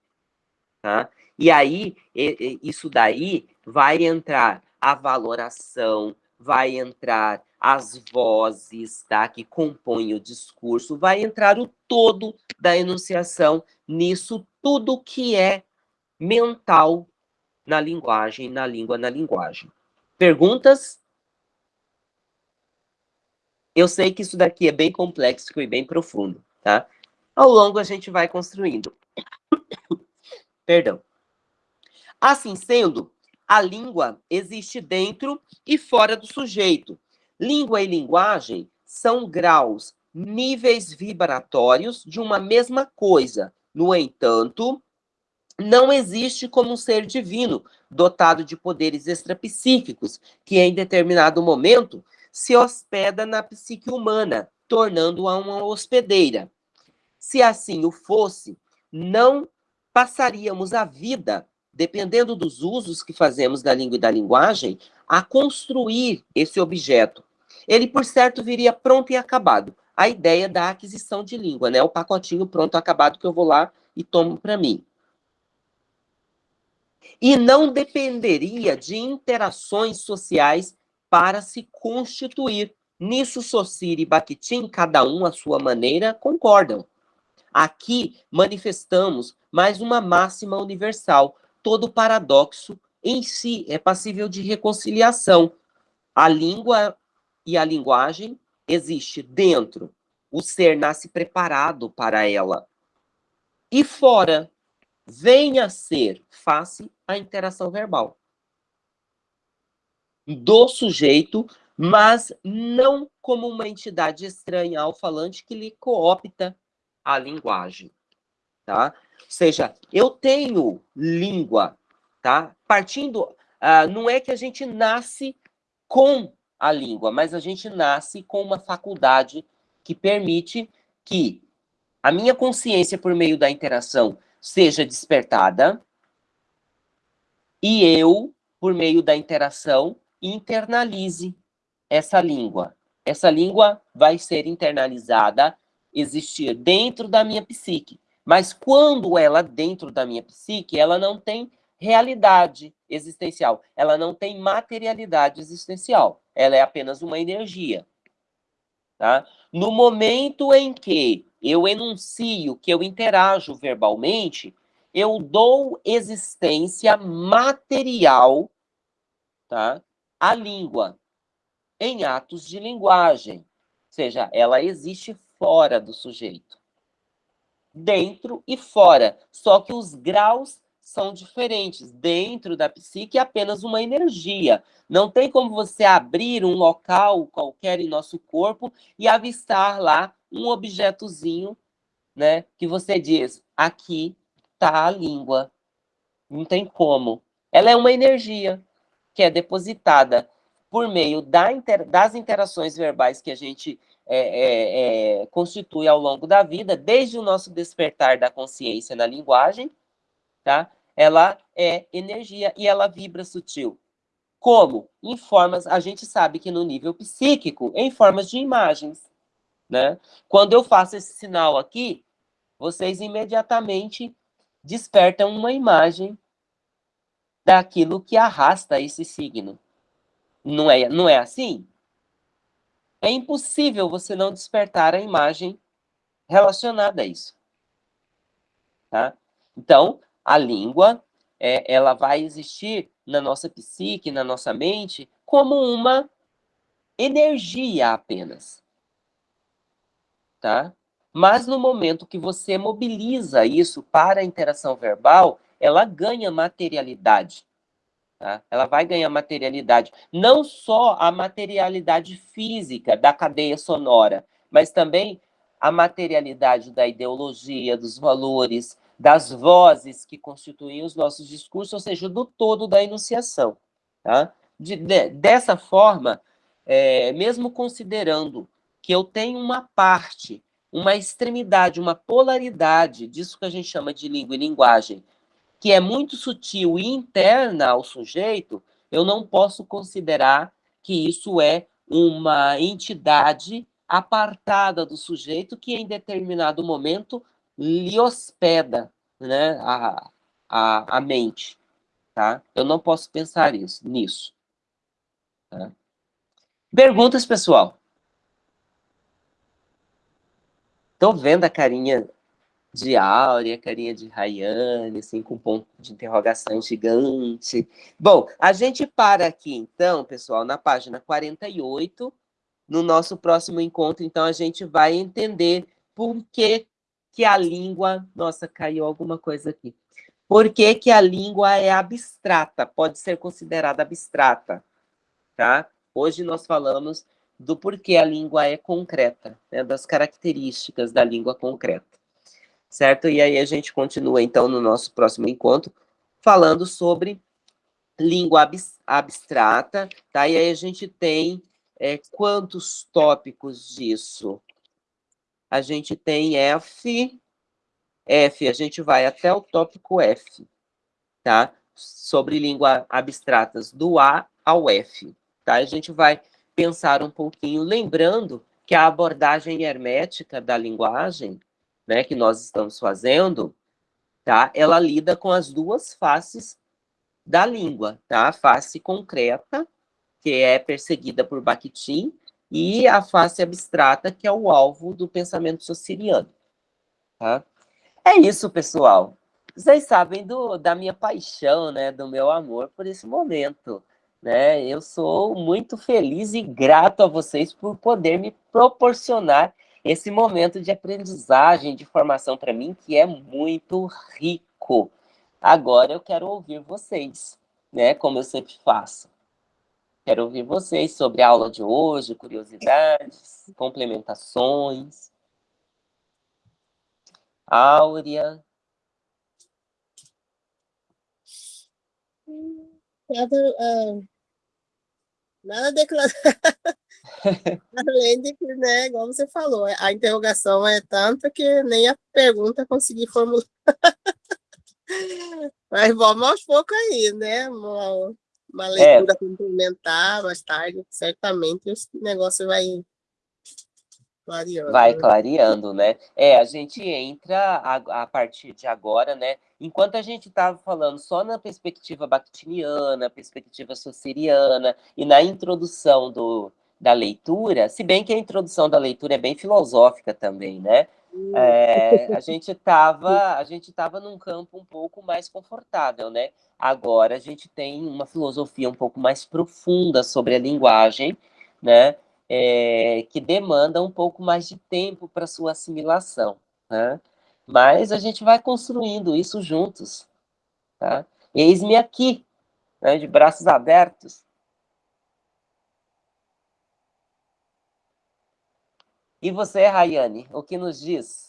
Tá? E aí, isso daí vai entrar a valoração, vai entrar as vozes tá, que compõem o discurso, vai entrar o todo da enunciação nisso tudo que é mental na linguagem, na língua, na linguagem. Perguntas? Eu sei que isso daqui é bem complexo e bem profundo, tá? Ao longo a gente vai construindo. Perdão. Assim sendo, a língua existe dentro e fora do sujeito. Língua e linguagem são graus, níveis vibratórios de uma mesma coisa. No entanto, não existe como um ser divino, dotado de poderes extrapsíquicos, que em determinado momento se hospeda na psique humana, tornando-a uma hospedeira. Se assim o fosse, não passaríamos a vida dependendo dos usos que fazemos da língua e da linguagem, a construir esse objeto. Ele, por certo, viria pronto e acabado. A ideia da aquisição de língua, né? O pacotinho pronto e acabado que eu vou lá e tomo para mim. E não dependeria de interações sociais para se constituir. Nisso, Sociri e Bakhtin, cada um à sua maneira, concordam. Aqui manifestamos mais uma máxima universal, todo paradoxo em si é passível de reconciliação. A língua e a linguagem existe dentro. O ser nasce preparado para ela. E fora, venha ser face à interação verbal do sujeito, mas não como uma entidade estranha ao falante que lhe coopta a linguagem, tá? Ou seja, eu tenho língua, tá? Partindo, uh, não é que a gente nasce com a língua, mas a gente nasce com uma faculdade que permite que a minha consciência, por meio da interação, seja despertada e eu, por meio da interação, internalize essa língua. Essa língua vai ser internalizada, existir dentro da minha psique. Mas quando ela dentro da minha psique, ela não tem realidade existencial, ela não tem materialidade existencial, ela é apenas uma energia. Tá? No momento em que eu enuncio, que eu interajo verbalmente, eu dou existência material tá, à língua, em atos de linguagem. Ou seja, ela existe fora do sujeito dentro e fora. Só que os graus são diferentes. Dentro da psique é apenas uma energia. Não tem como você abrir um local qualquer em nosso corpo e avistar lá um objetozinho, né? Que você diz, aqui está a língua. Não tem como. Ela é uma energia que é depositada por meio da inter, das interações verbais que a gente é, é, é, constitui ao longo da vida, desde o nosso despertar da consciência na linguagem, tá? Ela é energia e ela vibra sutil. Como? Em formas, a gente sabe que no nível psíquico, em formas de imagens, né? Quando eu faço esse sinal aqui, vocês imediatamente despertam uma imagem daquilo que arrasta esse signo. Não é, não é assim? É impossível você não despertar a imagem relacionada a isso. Tá? Então, a língua, é, ela vai existir na nossa psique, na nossa mente, como uma energia apenas. Tá? Mas no momento que você mobiliza isso para a interação verbal, ela ganha materialidade. Tá? Ela vai ganhar materialidade. Não só a materialidade física da cadeia sonora, mas também a materialidade da ideologia, dos valores, das vozes que constituem os nossos discursos, ou seja, do todo da enunciação. Tá? De, de, dessa forma, é, mesmo considerando que eu tenho uma parte, uma extremidade, uma polaridade disso que a gente chama de língua e linguagem, que é muito sutil e interna ao sujeito, eu não posso considerar que isso é uma entidade apartada do sujeito que em determinado momento lhe hospeda né, a, a, a mente. Tá? Eu não posso pensar isso, nisso. Tá? Perguntas, pessoal? Estou vendo a carinha de Áurea, carinha de Rayane, assim, com ponto de interrogação gigante. Bom, a gente para aqui, então, pessoal, na página 48. No nosso próximo encontro, então, a gente vai entender por que, que a língua... Nossa, caiu alguma coisa aqui. Por que, que a língua é abstrata, pode ser considerada abstrata, tá? Hoje nós falamos do porquê a língua é concreta, né, das características da língua concreta certo? E aí a gente continua, então, no nosso próximo encontro, falando sobre língua abstrata, tá? E aí a gente tem é, quantos tópicos disso? A gente tem F, F, a gente vai até o tópico F, tá? Sobre língua abstratas, do A ao F, tá? A gente vai pensar um pouquinho, lembrando que a abordagem hermética da linguagem, né, que nós estamos fazendo, tá? Ela lida com as duas faces da língua, tá? A face concreta, que é perseguida por Bakhtin, e a face abstrata, que é o alvo do pensamento sociriano, tá? É isso, pessoal. Vocês sabem do, da minha paixão, né, do meu amor por esse momento, né? Eu sou muito feliz e grato a vocês por poder me proporcionar esse momento de aprendizagem, de formação para mim, que é muito rico. Agora eu quero ouvir vocês, né? Como eu sempre faço. Quero ouvir vocês sobre a aula de hoje, curiosidades, complementações. Áurea. Nada, uh, nada declarado. Além de que, né, igual você falou, a interrogação é tanta que nem a pergunta consegui formular. Mas vamos aos poucos aí, né? Uma, uma leitura é. complementar mais tarde, certamente o negócio vai clareando. Vai clareando, né? É, a gente entra a, a partir de agora, né? Enquanto a gente estava falando só na perspectiva bactiniana, perspectiva sociriana, e na introdução do, da leitura, se bem que a introdução da leitura é bem filosófica também, né? É, a gente estava a gente tava num campo um pouco mais confortável, né? Agora a gente tem uma filosofia um pouco mais profunda sobre a linguagem, né? É, que demanda um pouco mais de tempo para sua assimilação, né? Mas a gente vai construindo isso juntos, tá? Eis-me aqui, né, de braços abertos, E você, Rayane, o que nos diz?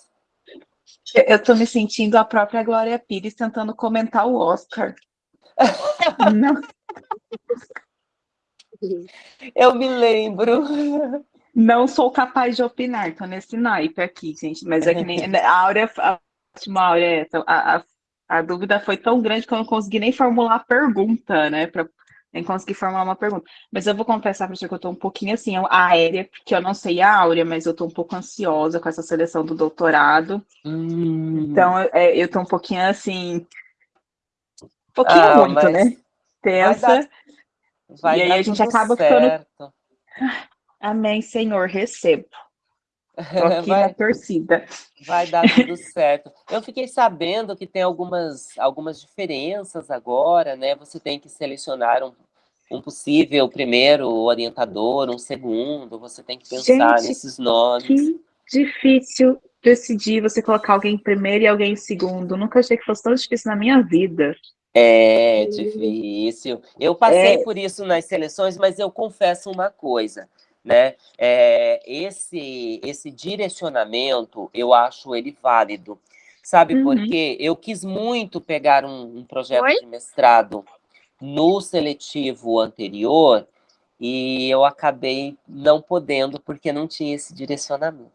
Eu estou me sentindo a própria Glória Pires tentando comentar o Oscar. Não. Eu me lembro. Não sou capaz de opinar, tô nesse naipe aqui, gente. Mas é que nem a Áurea, a última Áurea, a, a, a, dúvida foi tão grande que eu não consegui nem formular a pergunta, né? Pra, nem consegui formular uma pergunta. Mas eu vou confessar, professor, que eu estou um pouquinho assim, aérea, porque eu não sei a áurea, mas eu estou um pouco ansiosa com essa seleção do doutorado. Hum. Então, eu estou é, um pouquinho assim. Um pouquinho ah, muito, né? Tensa. Vai dar, vai e aí a gente acaba certo. ficando. Amém, Senhor, recebo. Tô aqui vai, na torcida. Vai dar tudo certo. Eu fiquei sabendo que tem algumas, algumas diferenças agora, né? Você tem que selecionar um, um possível primeiro orientador, um segundo, você tem que pensar Gente, nesses nomes. Que difícil decidir você colocar alguém em primeiro e alguém em segundo. Nunca achei que fosse tão difícil na minha vida. É difícil. Eu passei é... por isso nas seleções, mas eu confesso uma coisa né? É, esse, esse direcionamento, eu acho ele válido. Sabe uhum. por quê? Eu quis muito pegar um, um projeto Oi? de mestrado no seletivo anterior e eu acabei não podendo porque não tinha esse direcionamento.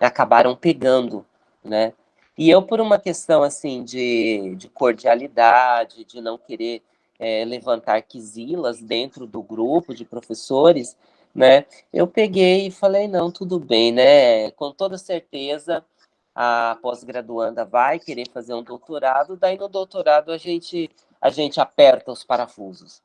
Acabaram pegando, né? E eu, por uma questão, assim, de, de cordialidade, de não querer é, levantar quisilas dentro do grupo de professores, né? Eu peguei e falei, não, tudo bem, né? Com toda certeza, a pós-graduanda vai querer fazer um doutorado, daí no doutorado a gente, a gente aperta os parafusos,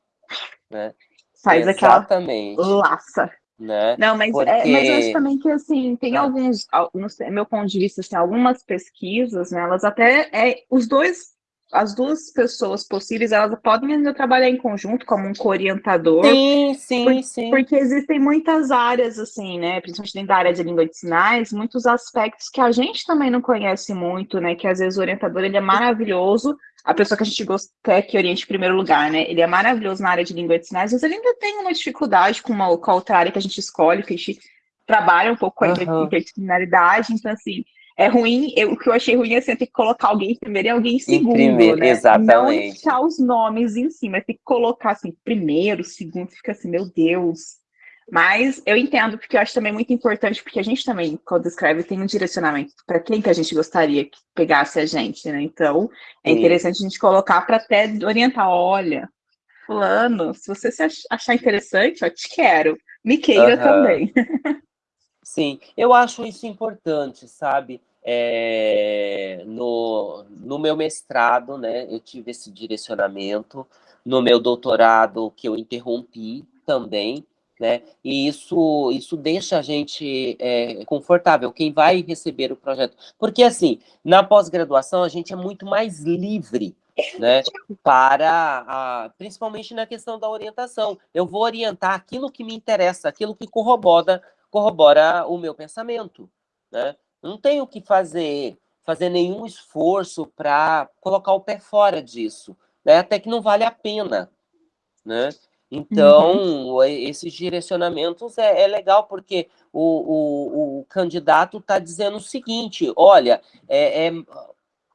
né? Faz Exatamente. aquela laça. Né? Não, mas, Porque... é, mas eu acho também que, assim, tem ah. alguns, no meu ponto de vista, assim, algumas pesquisas, né, elas até, é, os dois as duas pessoas possíveis, elas podem ainda trabalhar em conjunto como um co-orientador. Sim, sim, por, sim. Porque existem muitas áreas, assim, né, principalmente dentro da área de língua de sinais, muitos aspectos que a gente também não conhece muito, né, que às vezes o orientador, ele é maravilhoso, a pessoa que a gente quer que oriente em primeiro lugar, né, ele é maravilhoso na área de língua de sinais, mas ele ainda tem uma dificuldade com, uma, com a outra área que a gente escolhe, que a gente trabalha um pouco com a uhum. interdisciplinaridade, então, assim, é ruim, eu, o que eu achei ruim é assim, ter que colocar alguém em primeiro e alguém em segundo, em primeiro, né? Exatamente. Não deixar os nomes em cima, tem que colocar assim, primeiro, segundo, fica assim, meu Deus. Mas eu entendo, porque eu acho também muito importante, porque a gente também, quando escreve, tem um direcionamento para quem que a gente gostaria que pegasse a gente, né? Então, é Sim. interessante a gente colocar para até orientar, olha, fulano, se você se achar interessante, eu te quero, me queira também. Sim, eu acho isso importante, sabe? É, no, no meu mestrado, né, eu tive esse direcionamento, no meu doutorado, que eu interrompi também, né, e isso, isso deixa a gente é, confortável, quem vai receber o projeto. Porque, assim, na pós-graduação, a gente é muito mais livre, né, para, a, principalmente na questão da orientação. Eu vou orientar aquilo que me interessa, aquilo que corrobora corrobora o meu pensamento, né? Não tenho que fazer, fazer nenhum esforço para colocar o pé fora disso, né? Até que não vale a pena, né? Então, uhum. esses direcionamentos é, é, legal, porque o, o, o candidato está dizendo o seguinte, olha, é, é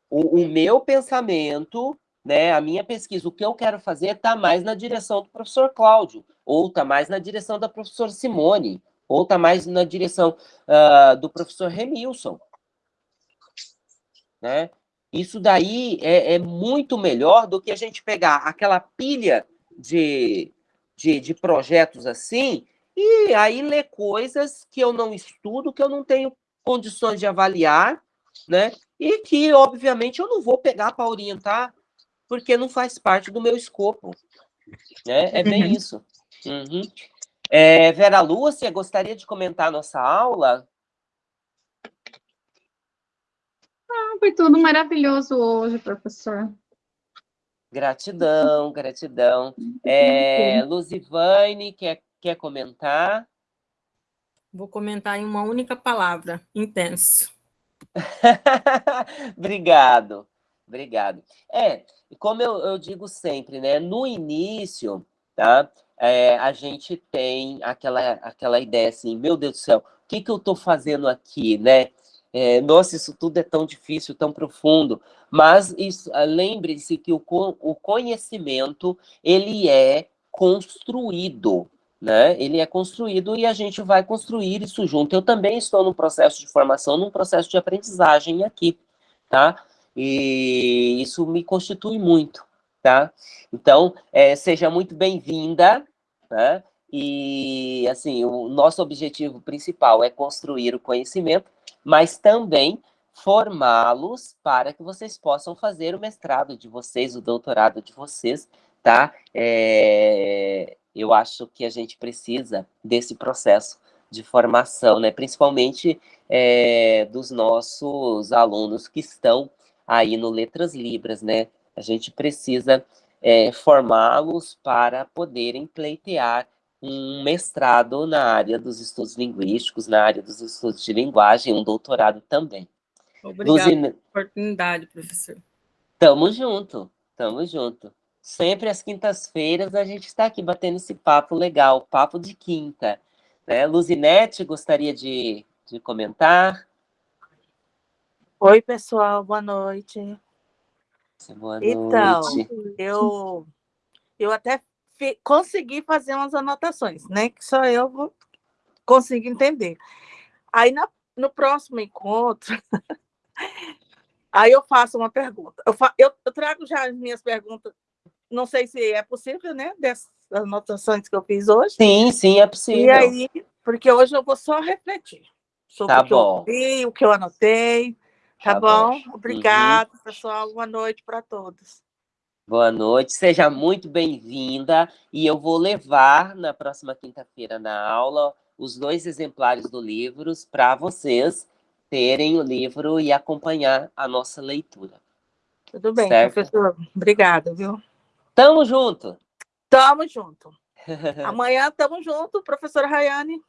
o, o, meu pensamento, né, a minha pesquisa, o que eu quero fazer está mais na direção do professor Cláudio, ou está mais na direção da professora Simone, ou está mais na direção uh, do professor Remilson. Né? Isso daí é, é, muito melhor do que a gente pegar aquela pilha de, de, de projetos assim e aí ler coisas que eu não estudo, que eu não tenho condições de avaliar, né? E que, obviamente, eu não vou pegar para orientar, porque não faz parte do meu escopo. Né? É bem uhum. isso. Uhum. É, Vera Lúcia, gostaria de comentar a nossa aula? Ah, foi tudo maravilhoso hoje, professor. Gratidão, gratidão. É, Luzivane, quer, quer comentar? Vou comentar em uma única palavra, intenso. obrigado, obrigado. É, como eu, eu digo sempre, né, no início, tá, é, a gente tem aquela, aquela ideia assim, meu Deus do céu, o que, que eu estou fazendo aqui, né? É, nossa, isso tudo é tão difícil, tão profundo. Mas ah, lembre-se que o, o conhecimento, ele é construído, né? Ele é construído e a gente vai construir isso junto. Eu também estou num processo de formação, num processo de aprendizagem aqui, tá? E isso me constitui muito, tá? Então, é, seja muito bem-vinda, né? E, assim, o nosso objetivo principal é construir o conhecimento, mas também formá-los para que vocês possam fazer o mestrado de vocês, o doutorado de vocês, tá? É, eu acho que a gente precisa desse processo de formação, né? Principalmente é, dos nossos alunos que estão aí no Letras Libras, né? A gente precisa é, formá-los para poderem pleitear um mestrado na área dos estudos linguísticos, na área dos estudos de linguagem, um doutorado também. Obrigada pela oportunidade, professor. Tamo junto, tamo junto. Sempre às quintas-feiras a gente está aqui batendo esse papo legal, papo de quinta. Né? Luzinete, gostaria de, de comentar? Oi, pessoal, boa noite. Boa então, noite. eu, eu até consegui fazer umas anotações, né? Que só eu vou conseguir entender. Aí, na, no próximo encontro, aí eu faço uma pergunta. Eu, fa, eu, eu, trago já as minhas perguntas, não sei se é possível, né? Dessas anotações que eu fiz hoje. Sim, sim, é possível. E aí, porque hoje eu vou só refletir sobre tá o que bom. eu vi, o que eu anotei. Tá, Tá bom? bom. Obrigada, pessoal. Boa noite para todos. Boa noite, seja muito bem-vinda. E eu vou levar na próxima quinta-feira na aula os dois exemplares do livro para vocês terem o livro e acompanhar a nossa leitura. Tudo bem, Certo. professor. Obrigada, viu? Tamo junto! Tamo junto. Amanhã tamo junto, professora Rayane.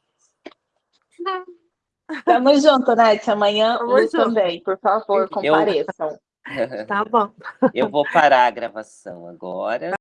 Tamo junto, Nath. Amanhã Tamo também, por favor, compareçam. Tá bom. Eu vou parar a gravação agora.